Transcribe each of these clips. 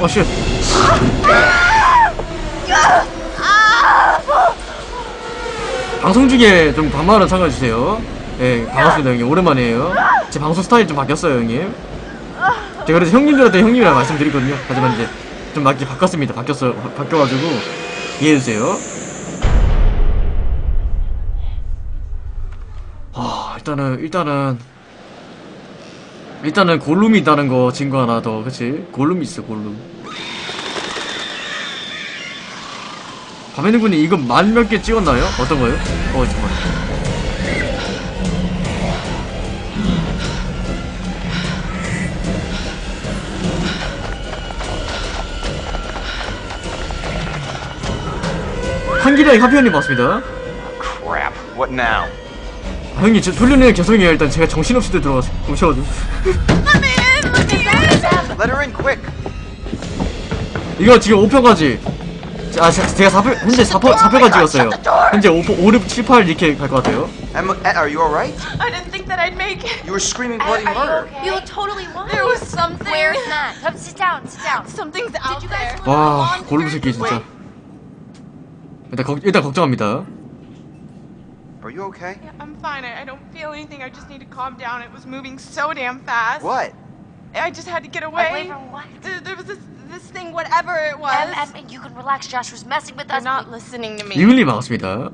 어 shit. 방송 중에 좀 반말은 삼가해주세요. 예 반갑습니다 형님. 오랜만이에요. 제 방송 스타일이 좀 바뀌었어요 형님. 제가 그래서 형님들한테 형님이라 말씀드리거든요. 하지만 이제 좀 많이 바꿨습니다. 바뀌었어 바, 바뀌어가지고 이해해주세요. 아 일단은 일단은 일단은 골룸이 있다는 거 증거 하나 더 그치? 골룸이 있어 골룸 밤에는 군이 이거 만 몇 개 찍었나요? 어떤 거요? 어 잠깐만 한기량이 하피언님 봤습니다 Crap. What now? 아, 형님 저 돌려내는 죄송해요 일단 제가 정신없이 들어가서 오셔가지고 Let her in quick. 이거 지금 5표까지 아 제- 제가 4표 현재 4표, 4표까지 찍었어요 현재 5, 5, 6, 7, 8 이렇게 갈 것 같아요 Emma, eh, are you alright? I didn't think that I'd make it. You were screaming bloody Are you murder. okay? You look totally fine. There was something. Where's Matt? Come sit down, sit down. Something's out there. 와 골룸 새끼 진짜 일단 걱 일단 걱정합니다 Are you okay? Yeah, I'm fine. I, I don't feel anything. I just need to calm down. It was moving so damn fast. What? I just had to get Away away. from what? There, there was this this thing, whatever it was. Em, Em, you can relax. Josh was messing with us. not listening to me. 이글님 반갑습니다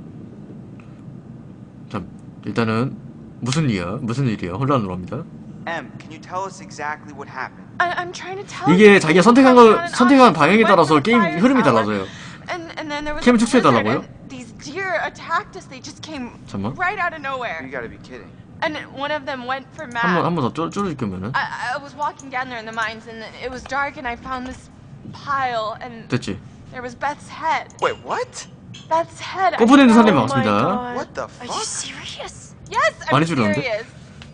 자 일단은 무슨 일이야 무슨 일이야 혼란으로 합니다 Em, can you tell us exactly what happened? I, I'm trying to tell 이게 you. 자기가 선택한 거 선택한 방향에 따라서 게임 흐름이 달라져요 And and then there was blizzard 축소해달라고요? these deer attacked us. They just came 잠깐만. right out of You nowhere. gotta be kidding. And one of them went for Matt. 한 번 한 번 더 줄여줄 거면은 I, I was walking down there in the mines and it was dark and I found this pile and 됐지 there was Beth's head. Wait, what? Beth's head. I- 꼬부리는 사람이 Oh my 많습니다. God. What the Are you fuck? serious? Yes, I'm 많이 줄였는데? serious.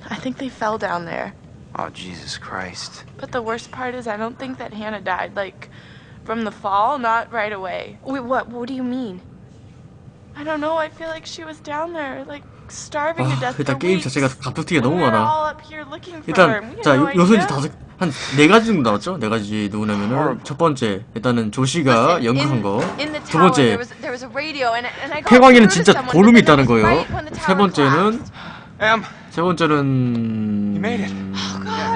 I think they fell down there. Oh, Jesus Christ. But the worst part is I don't think that Hannah died like from the fall, not right away. Wait, what? What do you mean? I don't know. I feel like she was down there like starving to 아 death for 일단 게임. 자체가 갑툭튀기가 너무 많아 all up here looking for her. 일단 자 요- 요소 이제. 다섯 한 네 가지 정도 나왔죠 네 가지 누구냐면은 첫 번째 일단은 Listen, 연극한 거 두 번째 to 진짜 골룸이 있다는 거예요 세 번째는. 세 번째는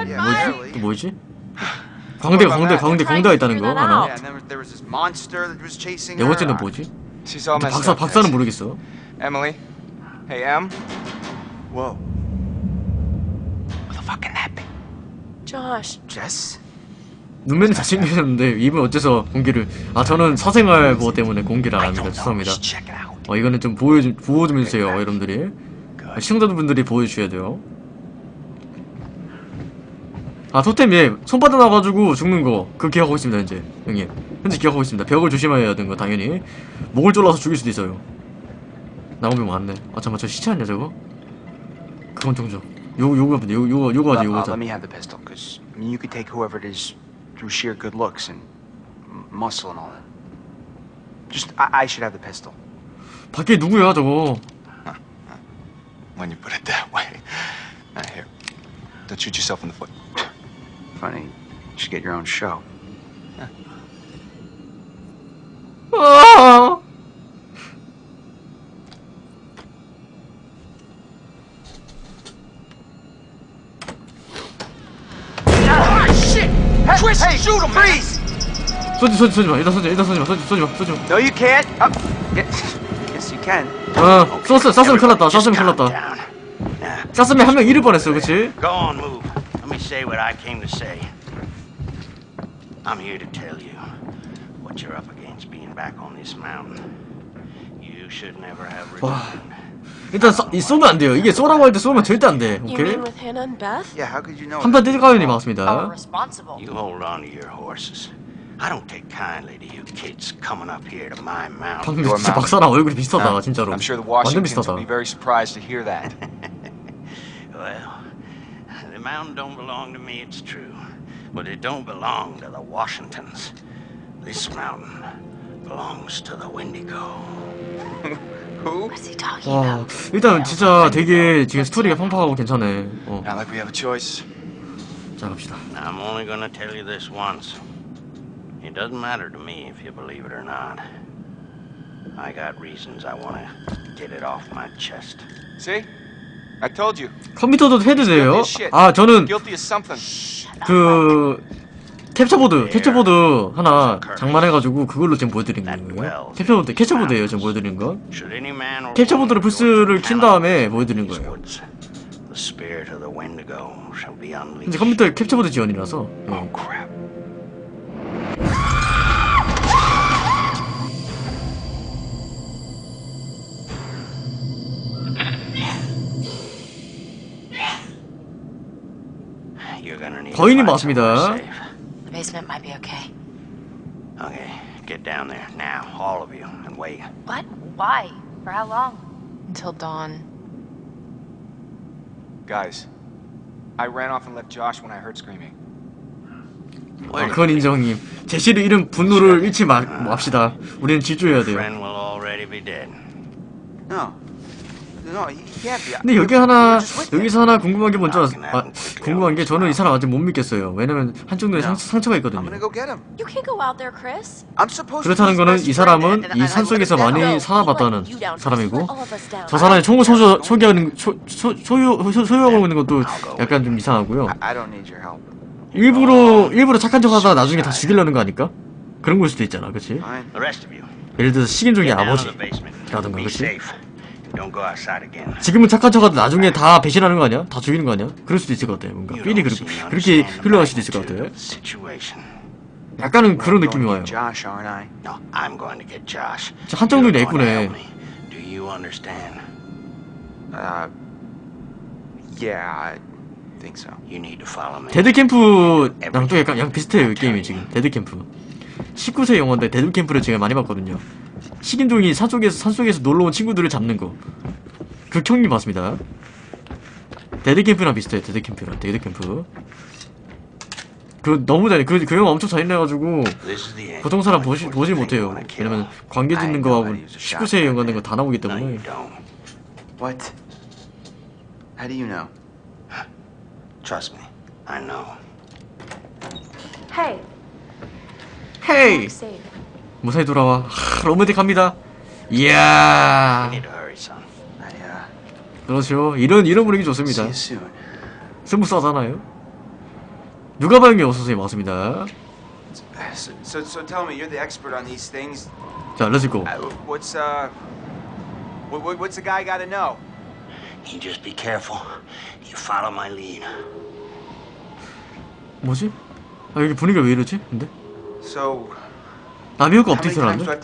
barely. 또 뭐지 광대 광대 광대 광대가 있다는 거 하나 네. 번째는 뭐지 박사 up. 박사는 모르겠어. Hey, Em. Whoa. Who the fuck can that be? Josh, Jess? 눈매는 잘생기셨는데 입은 어째서 공개를 아 저는 사생활 보호 때문에 공개를 안 합니다 죄송합니다. 어 이거는 좀 보여 좀 보호 좀 해주세요 여러분들이. 아, 시청자분들이 보여주셔야 돼요. 아 토템 예. 손바닥 나가지고 죽는 거. 그거 기억하고 있습니다 현재 형님. 현재 기억하고 있습니다. 벽을 조심해야 되는 거 당연히. 목을 졸라서 죽일 수도 있어요 나오면 많네 아 잠깐만 저 시체 아니야 저거 그건 좀죠 요거 요거 요거 요거 요거 Uh, 요거 uh, 하자 let me have the pistol, because I mean, you could take whoever it is through sheer good looks and muscle and all that. Just, I, I should have the pistol. 밖에 누구야 저거 When you put it that way. Now, here. Don't shoot yourself in the foot. Funny, you should get your own show. Twist, hey, shoot him, freeze! 쏘지 쏘지 쏘지 마 일단 쏘지 일단 쏘지 마 쏘지 쏘지 마 쏘지 마 No, you can't. Oh, yes, yes, you can. 어, 쐈어, 쐈으면 큰일 났다, 쐈으면 큰일 났다. Down. Now, 쐈으면 한 명 잃을 뻔했어, 그치? go on, move. Let me say what I came to say. I'm here to tell you what you're up against being back on this mountain. You should never have 와. returned. 일단 쏴, 이 쏘면 안 돼요. 이게 쏘라고 할 때 쏘면 절대 안 돼, 오케이? 한판 Oh, 맞습니다. responsible. You hold on to your horses. I don't take kindly to you kids coming up here to my mountain. 방금 진짜. 박사랑 얼굴이 비슷하다? 진짜로. I'm sure the 완전 Washingtons 비슷하다. will be very surprised to hear that. Well, the mountain don't belong to me, it's true. But it don't belong to the Washingtons. This mountain belongs to the Wendigo. 와? 일단 진짜 되게 지금 스토리가 팡팡하고 괜찮네. 어. 자, 갑시다. I'm only gonna tell you this once. It doesn't matter to me if you believe it or not. I got reasons I want to get it off my chest. See? I told you. 컴퓨터도 해도 돼요? 아 저는. 그 캡처보드 캡처보드 하나 장만해가지고 그걸로 지금 보여드리는 거예요 캡처보드 캡처보드예요 지금 보여드리는 거 캡처보드로 플스를 킨 다음에 보여드리는 거예요. 이제 컴퓨터에 캡처보드 지원이라서 예. Oh 거인이 맞습니다. somewhere safe. The basement might be okay. Okay, get down there now, all of you, and wait. What? Why? For how long? Until dawn. Guys, I ran off and left Josh when I heard screaming. 아, 그건 인정님 제시를 잃은 분노를 잃지 마, 맙시다 우리는 질주해야 돼요 Friend will already be dead. No. 근데 여기 하나. 여기서 하나 궁금한 게 뭔지 알았, 아, 궁금한 게 저는 이 사람 아직 못 믿겠어요 왜냐면 한쪽 눈에 상, 상처가 있거든요 그렇다는. 거는 이 사람은 이 산속에서 많이 살아봤다는 사람이고 저 사람이 총을 소유, 소유하는 소, 소, 소유, 소, 소유하고 있는 것도 약간 좀 이상하고요 your help. 일부러 일부러 착한 척 하다가 나중에 다 죽이려는 거 아닐까? 그런 걸 수도 있잖아 그치? 예를 들어서 식인종의 get down to 아버지 the basement. 라든가, Be 그치? 지금은 착한 척하다 나중에 다 배신하는 거 아니야? 다 죽이는 거 아니야? 그럴 수도 있을 것 같아 뭔가 삘이 그렇게, 그렇게 흘러갈 수도 있을 것 magnitude 같아 of the situation. 약간은 그런 느낌이 와요 to get Josh, aren't I? No, I'm going to get Josh. 저 한쪽 눈이 going to 예쁘네. help me. Do you understand? Uh, yeah, I think so. You need to follow me. 데드캠프랑 또 약간 양 비슷해요 이 게임이 지금 데드캠프 19세 영화인데 데드캠프를 제가 많이 봤거든요 식인종이 산속에서 산속에서 놀러온 친구들을 잡는 거그 경기 맞습니다 데드캠프랑 비슷해요 데드캠프랑 데드캠프 그 너무 잘해 그, 그 영화 엄청 잘해가지고. 보통 사람 보시, 보지 you 못해요. 왜냐면 관계 짓는 거하고 19세 영화 된거 다 나오기 때문에. What? How do you know? Trust me. I know. Hey, safe. 무사히 돌아와 하, 로맨틱합니다 이야 uh, 그렇죠 이런 이런 분위기 좋습니다. 스무스하잖아요. 누가 봐요 어서오세요 맞습니다. So, so, so tell me, you're the expert on these things. 자, 렛츠고. Uh, what's, uh, what, what, what's the guy got to know? You just be careful. You follow my lead. 뭐지? 아 여기 분위기가 왜 이러지? 근데 So, 나비효과?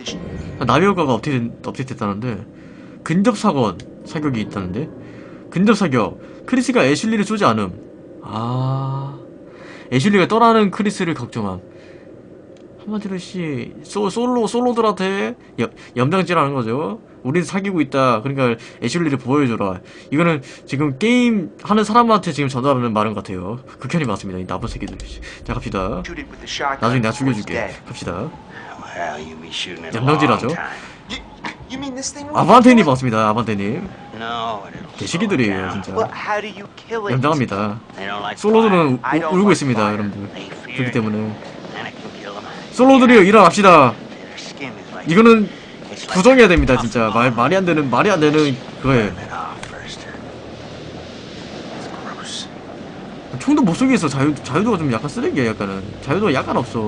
Sh- 아, 나비효과가 업데이트 업데이트했다는데 근접 사건 사격이 있다는데 근접 사격 크리스가 애슐리를 쏘지 않음. 아 애슐리가 떠나는 크리스를 걱정함. 한마디로 씨 소, 솔로 솔로들한테 여, 염장질하는 거죠. 우린 사귀고 있다. 그러니까 애슐리를 보여줘라. 이거는 지금 게임 하는 사람한테 지금 전달하는 말인 것 같아요. 극현이 맞습니다. 이 나쁜 새끼들. 자 갑시다. 나중에 내가 죽여줄게. 갑시다. Will 아반테님? 맞습니다. 아반테님. 개시기들이에요 down. 진짜. Well, how do you kill it? 염장합니다. They don't like 솔로들은 I 우- don't 울고 있습니다. 여러분들. fire. They fear 그렇기 때문에 and it can kill them. 솔로들이요 일어납시다. 이거는 부정해야 됩니다, 진짜. 말 말이 안 되는 말이 안 되는 그거예요. 총도 못 쏘겠어. 자유 자유도가 좀 약간 쓰레기야, 약간은. 자유도가 약간 없어.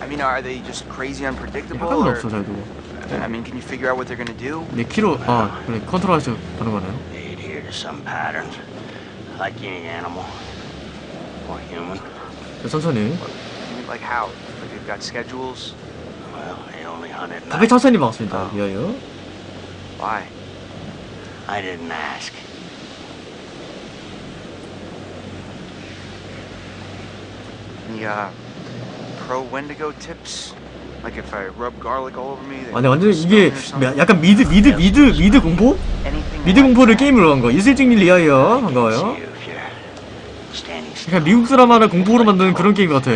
I mean, are they just crazy unpredictable? 약간은 Or, 없어 자유도가. I mean, can you figure out what they're gonna do? 네 키로 아 그래 컨트롤해서 가는 거네요. They adhere to some patterns, like any animal or human. 자, 천천히. You mean, like how? Like they've got schedules? Well, they only hunt at 답에 night. 천천히 반갑습니다. 미아요. Why? I didn't ask. Any 아니 완전 이게? 약간 미드 미드 미드 미드 공포? 미드 like 공포를? 게임으로 한 거. 이슬증일 씨 반가워요. 약간 미국 드라마를 공포로 만드는 그런 게임 같아.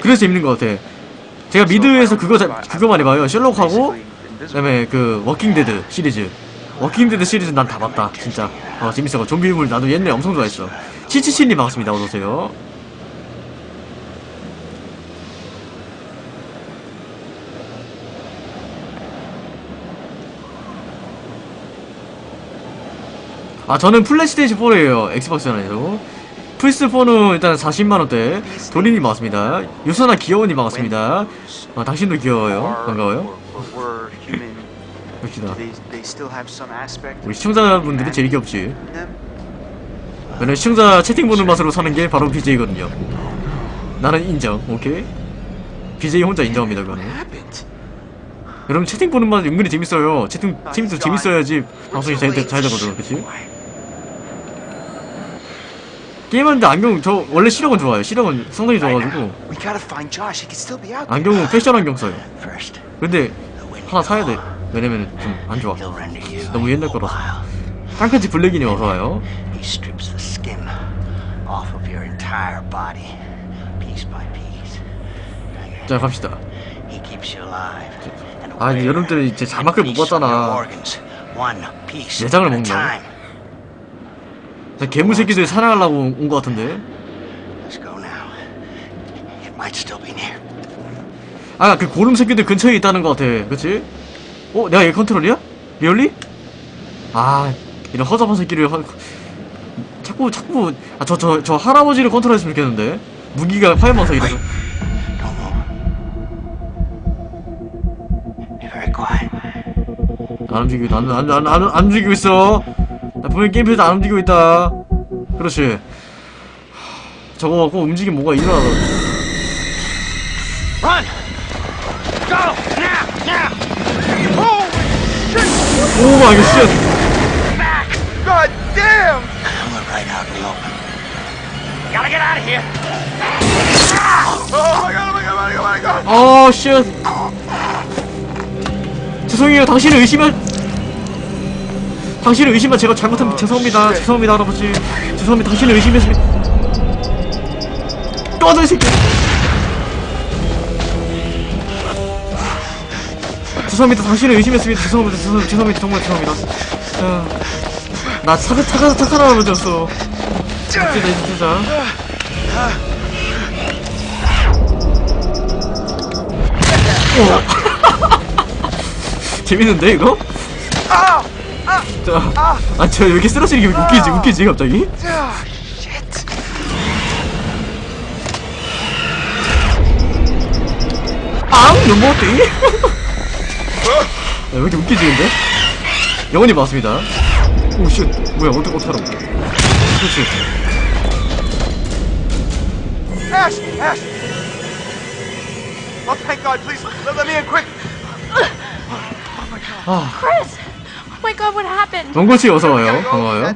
그래서 재밌는 것 같아. 제가 미드에서 그거 자, 그거 많이 봐요. 셜록하고 그다음에 그 워킹 데드 시리즈. 워킹 데드 시리즈 난 다 봤다. 진짜. 어 재밌어. 좀비물 나도 옛날에 엄청 좋아했어. 치치치님 반갑습니다. 어서 오세요. 아 저는 플레이스테이션 4예요. 엑스박스 안에서. 플스4는 일단 40만원대 도린이 맞습니다. 유선아 귀여운이 반갑습니다. 아 당신도 귀여워요. 반가워요. aspect 우리 시청자분들이 제일 귀엽지? 왜냐면 시청자 채팅 보는 맛으로 사는 게 바로 BJ거든요. 나는 인정 오케이? BJ 혼자 인정합니다 그거는? 여러분 채팅 보는 맛 은근히 재밌어요. 채팅 채팅도 재밌어야지 방송이 잘, 되- 잘 되거든 그치? 게임하는데 안경 저 원래 시력은 좋아요 시력은 상당히 좋아가지고. 안경은 패션 안경 써요 근데. 하나 사야 돼 왜냐면 좀 안 좋아 너무 옛날 거라서. 깡패지 블랙이니 어서 와요. Now you're 자 갑시다 아, 여러분들이 이제 자막을 못 봤잖아. 내장을 먹나? 괴물 새끼들 사냥하려고 온 것 같은데. 아 그 골룸 새끼들 근처에 있다는 것 같아 그치? 어? 내가 얘 컨트롤이야? Really? 아 이런 허접한 새끼를 허... 자꾸 자꾸 아 저 저 저 할아버지를 컨트롤 했으면 좋겠는데 무기가 very quiet. 안 움직이고 안, 안, 안, 안 움직이고 있어 나 분명히 게임에서 안 움직이고 있다 그렇지 하, 저거 갖고 움직이면 뭐가 일어나 Run! Go! Now! Now! 오 마이 갓쉣 Back! God damn! We're right out in the open. Gotta get out of here! Oh my god! Oh my god! Oh my god! Oh my god! 아, 쉣. 죄송해요. 당신을 의심한 당신을 의심한 제가 잘못한 죄송합니다. 죄송합니다, 할아버지. 죄송합니다. 당신을 의심했습니다. 꺼져 이 새끼. 죄송합니다. 당신을 의심했습니다. 죄송합니다. 죄송합니다. 죄송합니다. 정말 죄송합니다. 아, 나 착한 착한 착한 할아버지였어. 진짜 진짜. 재밌는데 이거? 자, 아, 저 여기 쓰러지는 게 웃기지, 웃기지 갑자기? Shit! 앙, 넘어왔대. 야, 왜 이렇게 웃기지 근데? 영원히 맞습니다. 오, shit, 뭐야, 어떡 어떡하라고? 그렇지. Ash! Ash! Oh, thank God! Please let, let me in quick! Chris! Oh my god, what happened? 원고 씨 어서 와요. Go. 반가워요.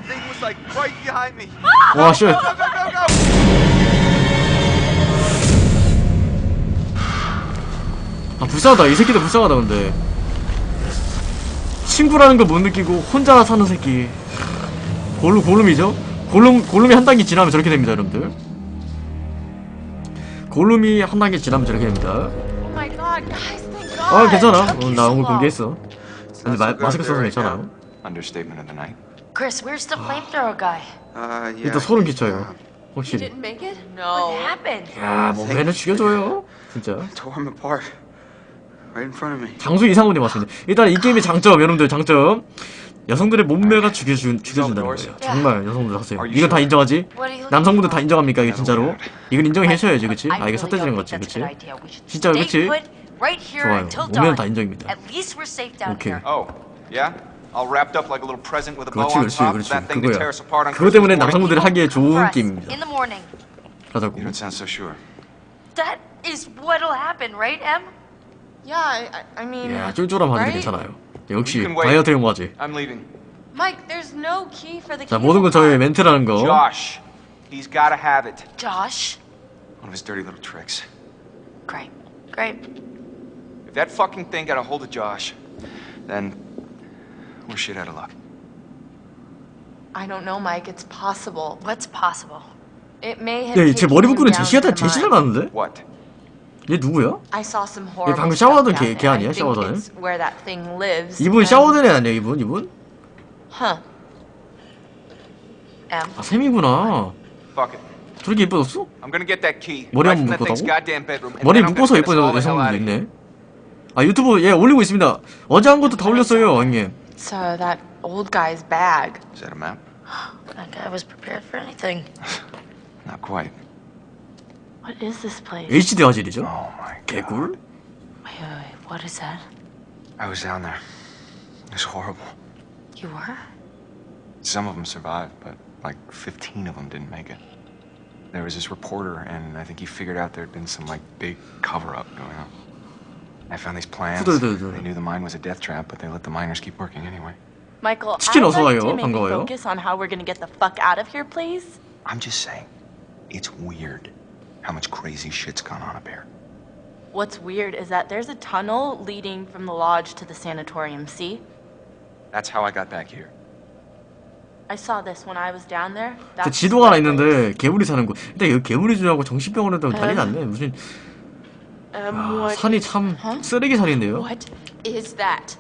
와, shit. 아 불쌍하다 이 새끼도 불쌍하다 근데 친구라는 걸 못 느끼고 혼자 사는 새끼 골룸 골룸이죠 골룸 골룸이 한 단계 지나면 저렇게 됩니다 여러분들 골룸이 한 단계 지나면 저렇게 됩니다 Oh. 아 괜찮아 나 오늘. 공개했어 근데 마, 마스크 써서 괜찮아요 Understatement of the night. Chris, where's the flamethrower guy? Uh, yeah. 일단 소름 끼쳐요 uh, You 확실히 didn't make it? What No. happened? 야 몸매는 죽여줘요 진짜 Tore him apart. Right in front of me. 장수 이상훈이 맞습니다 일단 이 게임의 장점 여러분들 장점 여성들의 몸매가 죽여준, 죽여준다는 거예요 정말 여성들 하세요 이건 다 인정하지? What 남성분들 다? 인정합니까 이게 진짜로? 이건 인정해줘야지 그치? 아 이게 삿대지는 거지 그치? 진짜, 그치? put right here 좋아요. until 오면 다 dawn. 인정입니다. At least we're safe down 오케이. here. Oh, yeah? All wrapped up like a little present with a bow 그렇지 on 그렇지 top. 그렇지 That thing to tear 그거야 us apart on 그거 때문에 Christmas morning? 남성분들이 하기에 For 좋은 us, 게임입니다 In the morning. 가자고 You don't sound so sure. That is what'll happen, right, Em? Yeah, I, I, I mean. 야 쫄쫄함 하는데 right? 괜찮아요 역시 You can wait. 다이어트 용과지 I'm leaving. Mike, there's no key for the 자 key 모든 건 저의 멘트라는 거 Josh, he's gotta have it. Josh? One of his dirty little tricks. Great. Great. If that fucking thing got a hold of Josh, then we're shit out of luck. I don't know, Mike. It's possible. What's possible? It may have. 야쟤 머리 him 묶고는 down 제시하다 to the 제시 mine. 닮았는데? What? 얘 누구야? I saw some horrible 방금 샤워하던 걔- 걔. 아니야? Thing lives. 이분 and- 샤워된 애 아니야 이분? 이분? Huh. 아 샘이구나. 저렇게 예뻐졌어? I'm gonna get that key 머리 한번 묶었다고? goddamn bedroom. and 머리 묶어서 out 여성분도. 있네 아 유튜브 예 올리고 있습니다 어제 한 것도 다 올렸어요 형님 So that old guy's bag. Is that a map? That guy was prepared for anything. Not quite. What is this place? HD 화질이죠? Oh my god. 개꿀? Wait, wait, wait. What is that? I was down there. It was horrible. You were? Some of them survived, but like 15 of them didn't make it. There was this reporter, and I think he figured out there'd been some like big cover-up going on. I found these plans. 후덜덜덜. They knew the mine was a death trap, but they let the miners keep working anyway. Michael, 치킨 I'd 어서 like 와요. to maybe 반가워요. focus on how we're gonna get the fuck out of here, please. I'm just saying, it's weird how much crazy shit's gone on up here. What's weird is that there's a tunnel leading from the lodge to the sanatorium, see? That's how I got back here. I saw this when I was down there. 저 That's 지도가 하나 the place. 있는데 괴물이 사는 곳. 근데 여기 괴물이 주하고 정신병원에도 난리 났네. 무슨 Um, 아, what, 산이 참 Huh? 쓰레기 산인데요. what is that?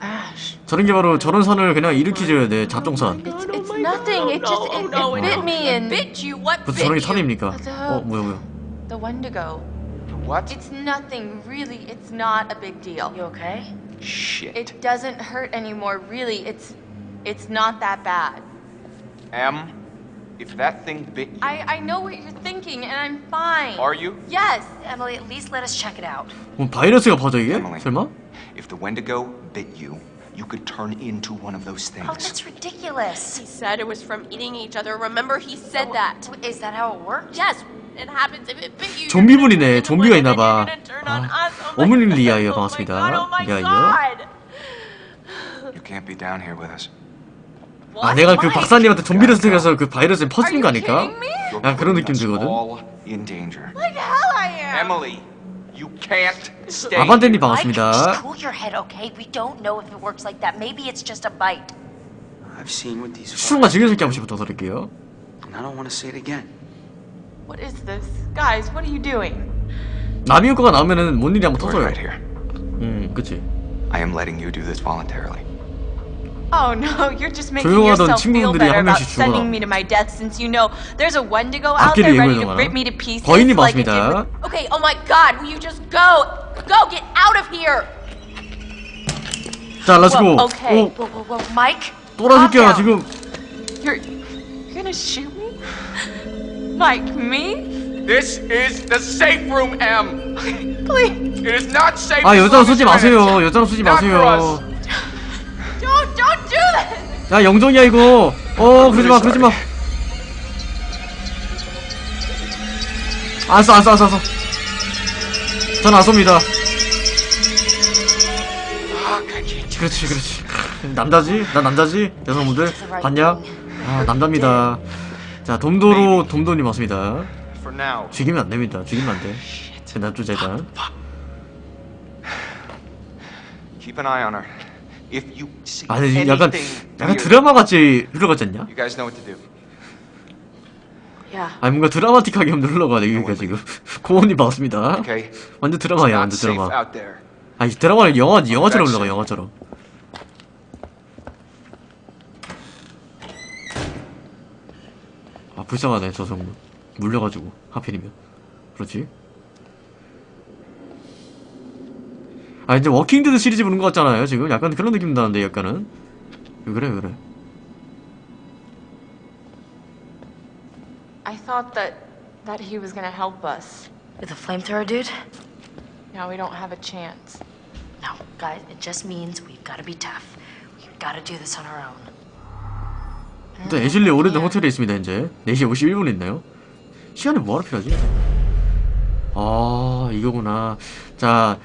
Ash. 저런 게 바로 저런 산을 그냥 일으키줘야 돼. 잡종산. It's, it's nothing. It just it, it bit me and bit you. What 그 저런 게 산입니까? The- 어 뭐야 뭐야. The Wendigo. What? It's nothing, really. It's not a big deal. You okay? Shit. It doesn't hurt anymore, really. It's it's not that bad. Em, if that thing bit you, I I know what you're thinking, and I'm fine. are you? Yes. Emily, at least let us check it out. 뭐 바이러스가 퍼져 이게? Emily. 설마? If the Wendigo bit you, you could turn into one of those things. Oh, that's ridiculous. He said it was from eating each other. Remember, he said that. W- Is that how it works? Yes, it happens if it bit you. 좀비분이네. you're gonna turn 좀비가 into 있나 봐. one, and then you're gonna turn on 아, us. Oh my 어머님 God, 리아예요. oh my 반갑습니다. God, Oh my 리아예요. God. You can't be down here with us. 아 내가 그? 박사님한테 좀비를 선택해서 그 바이러스에 퍼지는 거 아닐까? 야 그런 느낌 들거든. just 반갑습니다. cool your head, okay? We don't know if it works like that. Maybe it's just a bite. I've seen what these 술과 fuckers 즐겨찾기 한 번씩 부탁드릴게요. and I don't want to say it again. What is this, guys? What are you doing? 남이 효과가 나오면은 뭔 일이 한번 터져요. 음, 그치. I am letting you do this voluntarily. Oh no, you're just making 조용하던 yourself feel 친구분들이 better 한 about 명씩 죽어가. sending me to my death since you know there's a Wendigo out 앞길을 there ready to 예고해줘라. rip me to pieces. 거인님 like it did 반갑습니다. with- Okay, oh my God, will you just go? Go, get out of here. 자, 렛츠고. Well, okay. 오, Whoa, whoa, whoa. Mike? 또라 새끼야, calm 지금. You're you're gonna shoot me? Like me? This is the safe room, M. Please, It is not safe. 아, as 여자랑 long as 쏘지 you're in it. 마세요. 여자랑 쏘지 Not for 마세요. Don't do this. 야, 영정이야, 이거. 어, 그러지 마, 그러지 마. 안 써, 안 써, 안 써, 안 써. 전 안 쏩니다. 그렇지, 그렇지. 남자지? 나 남자지? 여성분들? 봤냐? 아, 남자입니다. 자, 돔도로. For now. 죽이면 안 됩니다. 죽이면 안 돼. 제 납조자 일단. Keep an eye on her. If you see 아니, anything 약간, 약간 드라마 같이 흘러가지 않냐? you guys know what to do. Yeah. 아니, 뭔가 드라마틱하게 한번 흘러가, 내 여기가 지금. 고원님 반갑습니다. Okay? 완전 드라마야, Not 완전 safe 드라마. out there. 아니, 드라마는 영화, 영화처럼 흘러가. 영화처럼. 아, 불쌍하네, 저 성분. 물려가지고, 하필이면. 그렇지. 아, 이제 워킹데드 시리즈 보는 것 같잖아요, 지금. 약간 그런 느낌 나는데, 약간은. 왜 그래, 왜 그래. I thought that that he was gonna help us. With a flamethrower, dude? Now we don't have a chance. No, guys, it just means we've got to be tough. We've got to do this on our own. 일단 애슐리 오래된 호텔에 있습니다 현재 4시 51분 있나요? 시간이 뭐하러 필요하지? 아 이거구나 자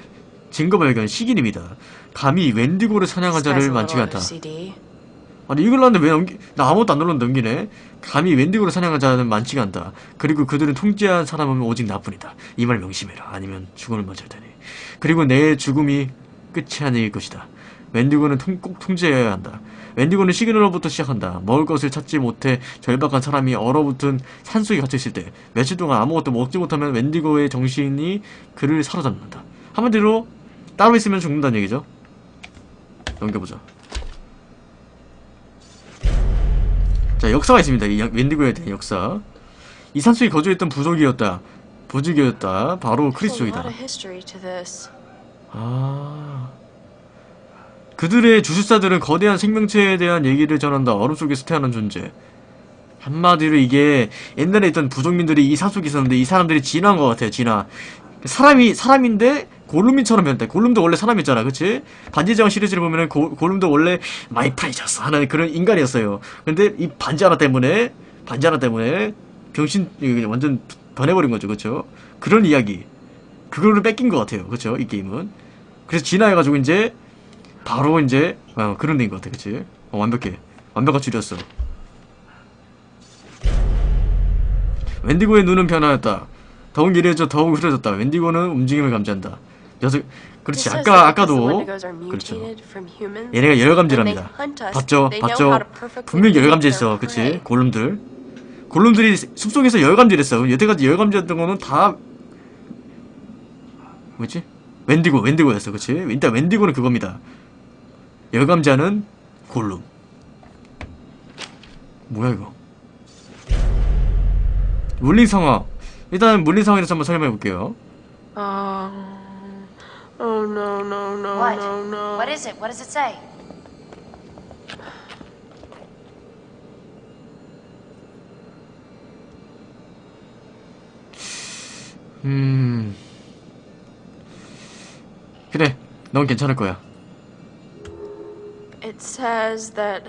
증거 발견 시기입니다. 감히 웬디고를 사냥한 This guy's 자를 a 많지 little 않다. OCD. 아니 이걸 났는데 왜 넘기 나 아무것도 안 눌렀는데 넘기네? 감히 웬디고를 사냥한 자는 많지가 않다. 그리고 그들은 통제한 사람은 오직 나뿐이다. 이 말 명심해라. 아니면 죽음을 맞을 테니. 그리고 내 죽음이 끝이 아닐 것이다. 웬디고는 통- 꼭 통제해야 한다. 웬디고는 시그널로부터 시작한다. 먹을 것을 찾지 못해 절박한 사람이 얼어붙은 산속에 갇혀있을 때 며칠 동안 아무것도 먹지 못하면 웬디고의 정신이 그를 사로잡는다. 한마디로 따로 있으면 죽는다는 얘기죠 넘겨보자 자 역사가 있습니다. 이 양- 웬디고에 대한 역사. 이 산속에 거주했던 부족이었다. 부족이었다. 바로 크리스족이다. 아 그들의 주술사들은 거대한 생명체에 대한 얘기를 전한다. 얼음 속에서 태어난 존재. 한마디로 이게 옛날에 있던 부족민들이 이 산속에 있었는데 이 사람들이 진화한 것 같아요. 진화. 사람이 사람인데 골룸민처럼 변태. 골룸도 원래 사람이었잖아, 그치? 반지의제왕 시리즈를 보면은 고, 골룸도 원래 my precious 하는 그런 인간이었어요. 근데 이 반지 하나 때문에 반지 하나 때문에 병신 완전 변해버린 거죠, 그쵸? 그런 이야기. 그거를 뺏긴 것 같아요, 그쵸? 이 게임은. 그래서 진화해가지고 이제 바로 이제 어, 그런 데인 것 같아, 그치? 어, 완벽해. 완벽한 줄였어. 웬디고의 눈은 변화했다. 더욱 예리해져 더욱 흐려졌다. 웬디고는 움직임을 감지한다. 녀석 그렇지. 아까 아까도 그렇죠. 얘네가 열감지랍니다. 봤죠? 봤죠? 분명히 열감지했어. 그치? 골룸들. 골룸들이 숲속에서 열감지했어. 여태까지 열감지했던 거는 다 뭐지? 웬디고 웬디고였어. 그치? 일단 웬디고는 그겁니다. 열감지하는 골룸. 뭐야 이거? 물리상황. 일단 물리상황에 대해서 한번 설명해 볼게요. Um. Oh no no no What? no no. What is it? What does it say? 음 그래 넌 괜찮을 거야 It says that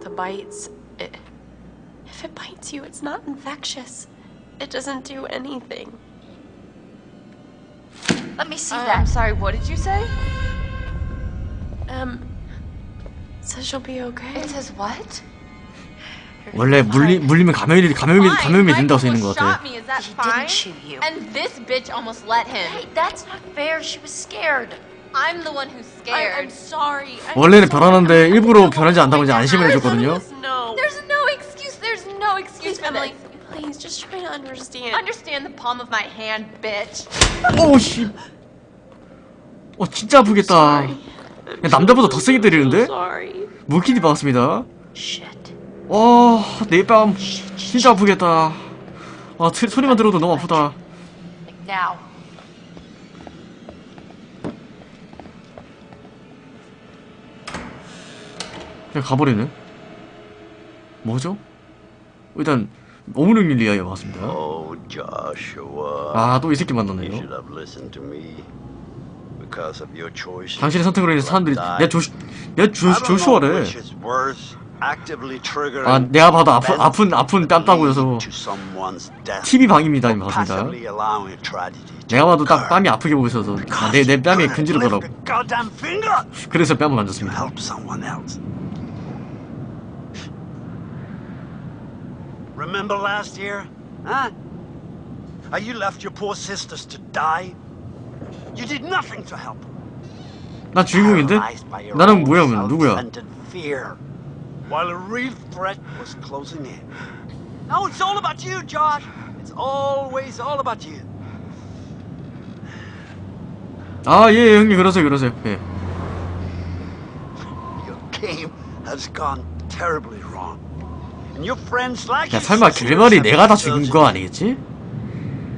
the bites. It, if it bites you, it's not infectious. It doesn't do anything. Let me see Uh, that. I'm sorry. What did you say? Um. it Says she'll be okay. It says what? 원래 물리 물리면 감염이 감염이 감염이 된다고 써 있는 것 같아 shot me. Is that He didn't shoot you. And this bitch almost let him. Hey, that's not fair. She was scared. I'm the one who's scared. I'm sorry. I'm 원래는 sorry. 변하는데 일부러 변하지 않다고 이제 안심을 해줬거든요. There's no excuse. There's no excuse, Emily. Please, just try to understand. Understand the palm of my hand, bitch. 오 씨 어 진짜 아프겠다 야, 남자보다 더 세게 때리는데. 물키디 받았습니다 Shit. 와내뺨 진짜 아프겠다 아 트- 소리만 들어도 너무 아프다. 그냥 가버리네 뭐죠? 일단 오므릉 리아에 왔습니다 Oh, Joshua. 아또 이 새끼 만났네요. 당신의 선택으로 인해서 사람들이 내 조슈 내 조, 조슈아래 아 내가 봐도 아픈 events 아픈 아픈 뺨 따고여서 TV 방입니다 이 맞습니다 내가 봐도 딱 occur. 뺨이 아프게 있어서 아, 내, 내 뺨이 근지르더라고 그래서 뺨을 만졌습니다 Remember last year? Huh? How you left your poor sisters to die? You did nothing to help. 나 주인공인데? Paralyzed by your 나는 own 뭐야 그럼 누구야 self-centered fear, while a real threat was closing in. Now it's all about you, Josh. It's always all about you. 아예 형님 그러세요 그러세요 예 Your game has gone terribly wrong. 야 설마 have 내가 다 죽인 거. 아니겠지?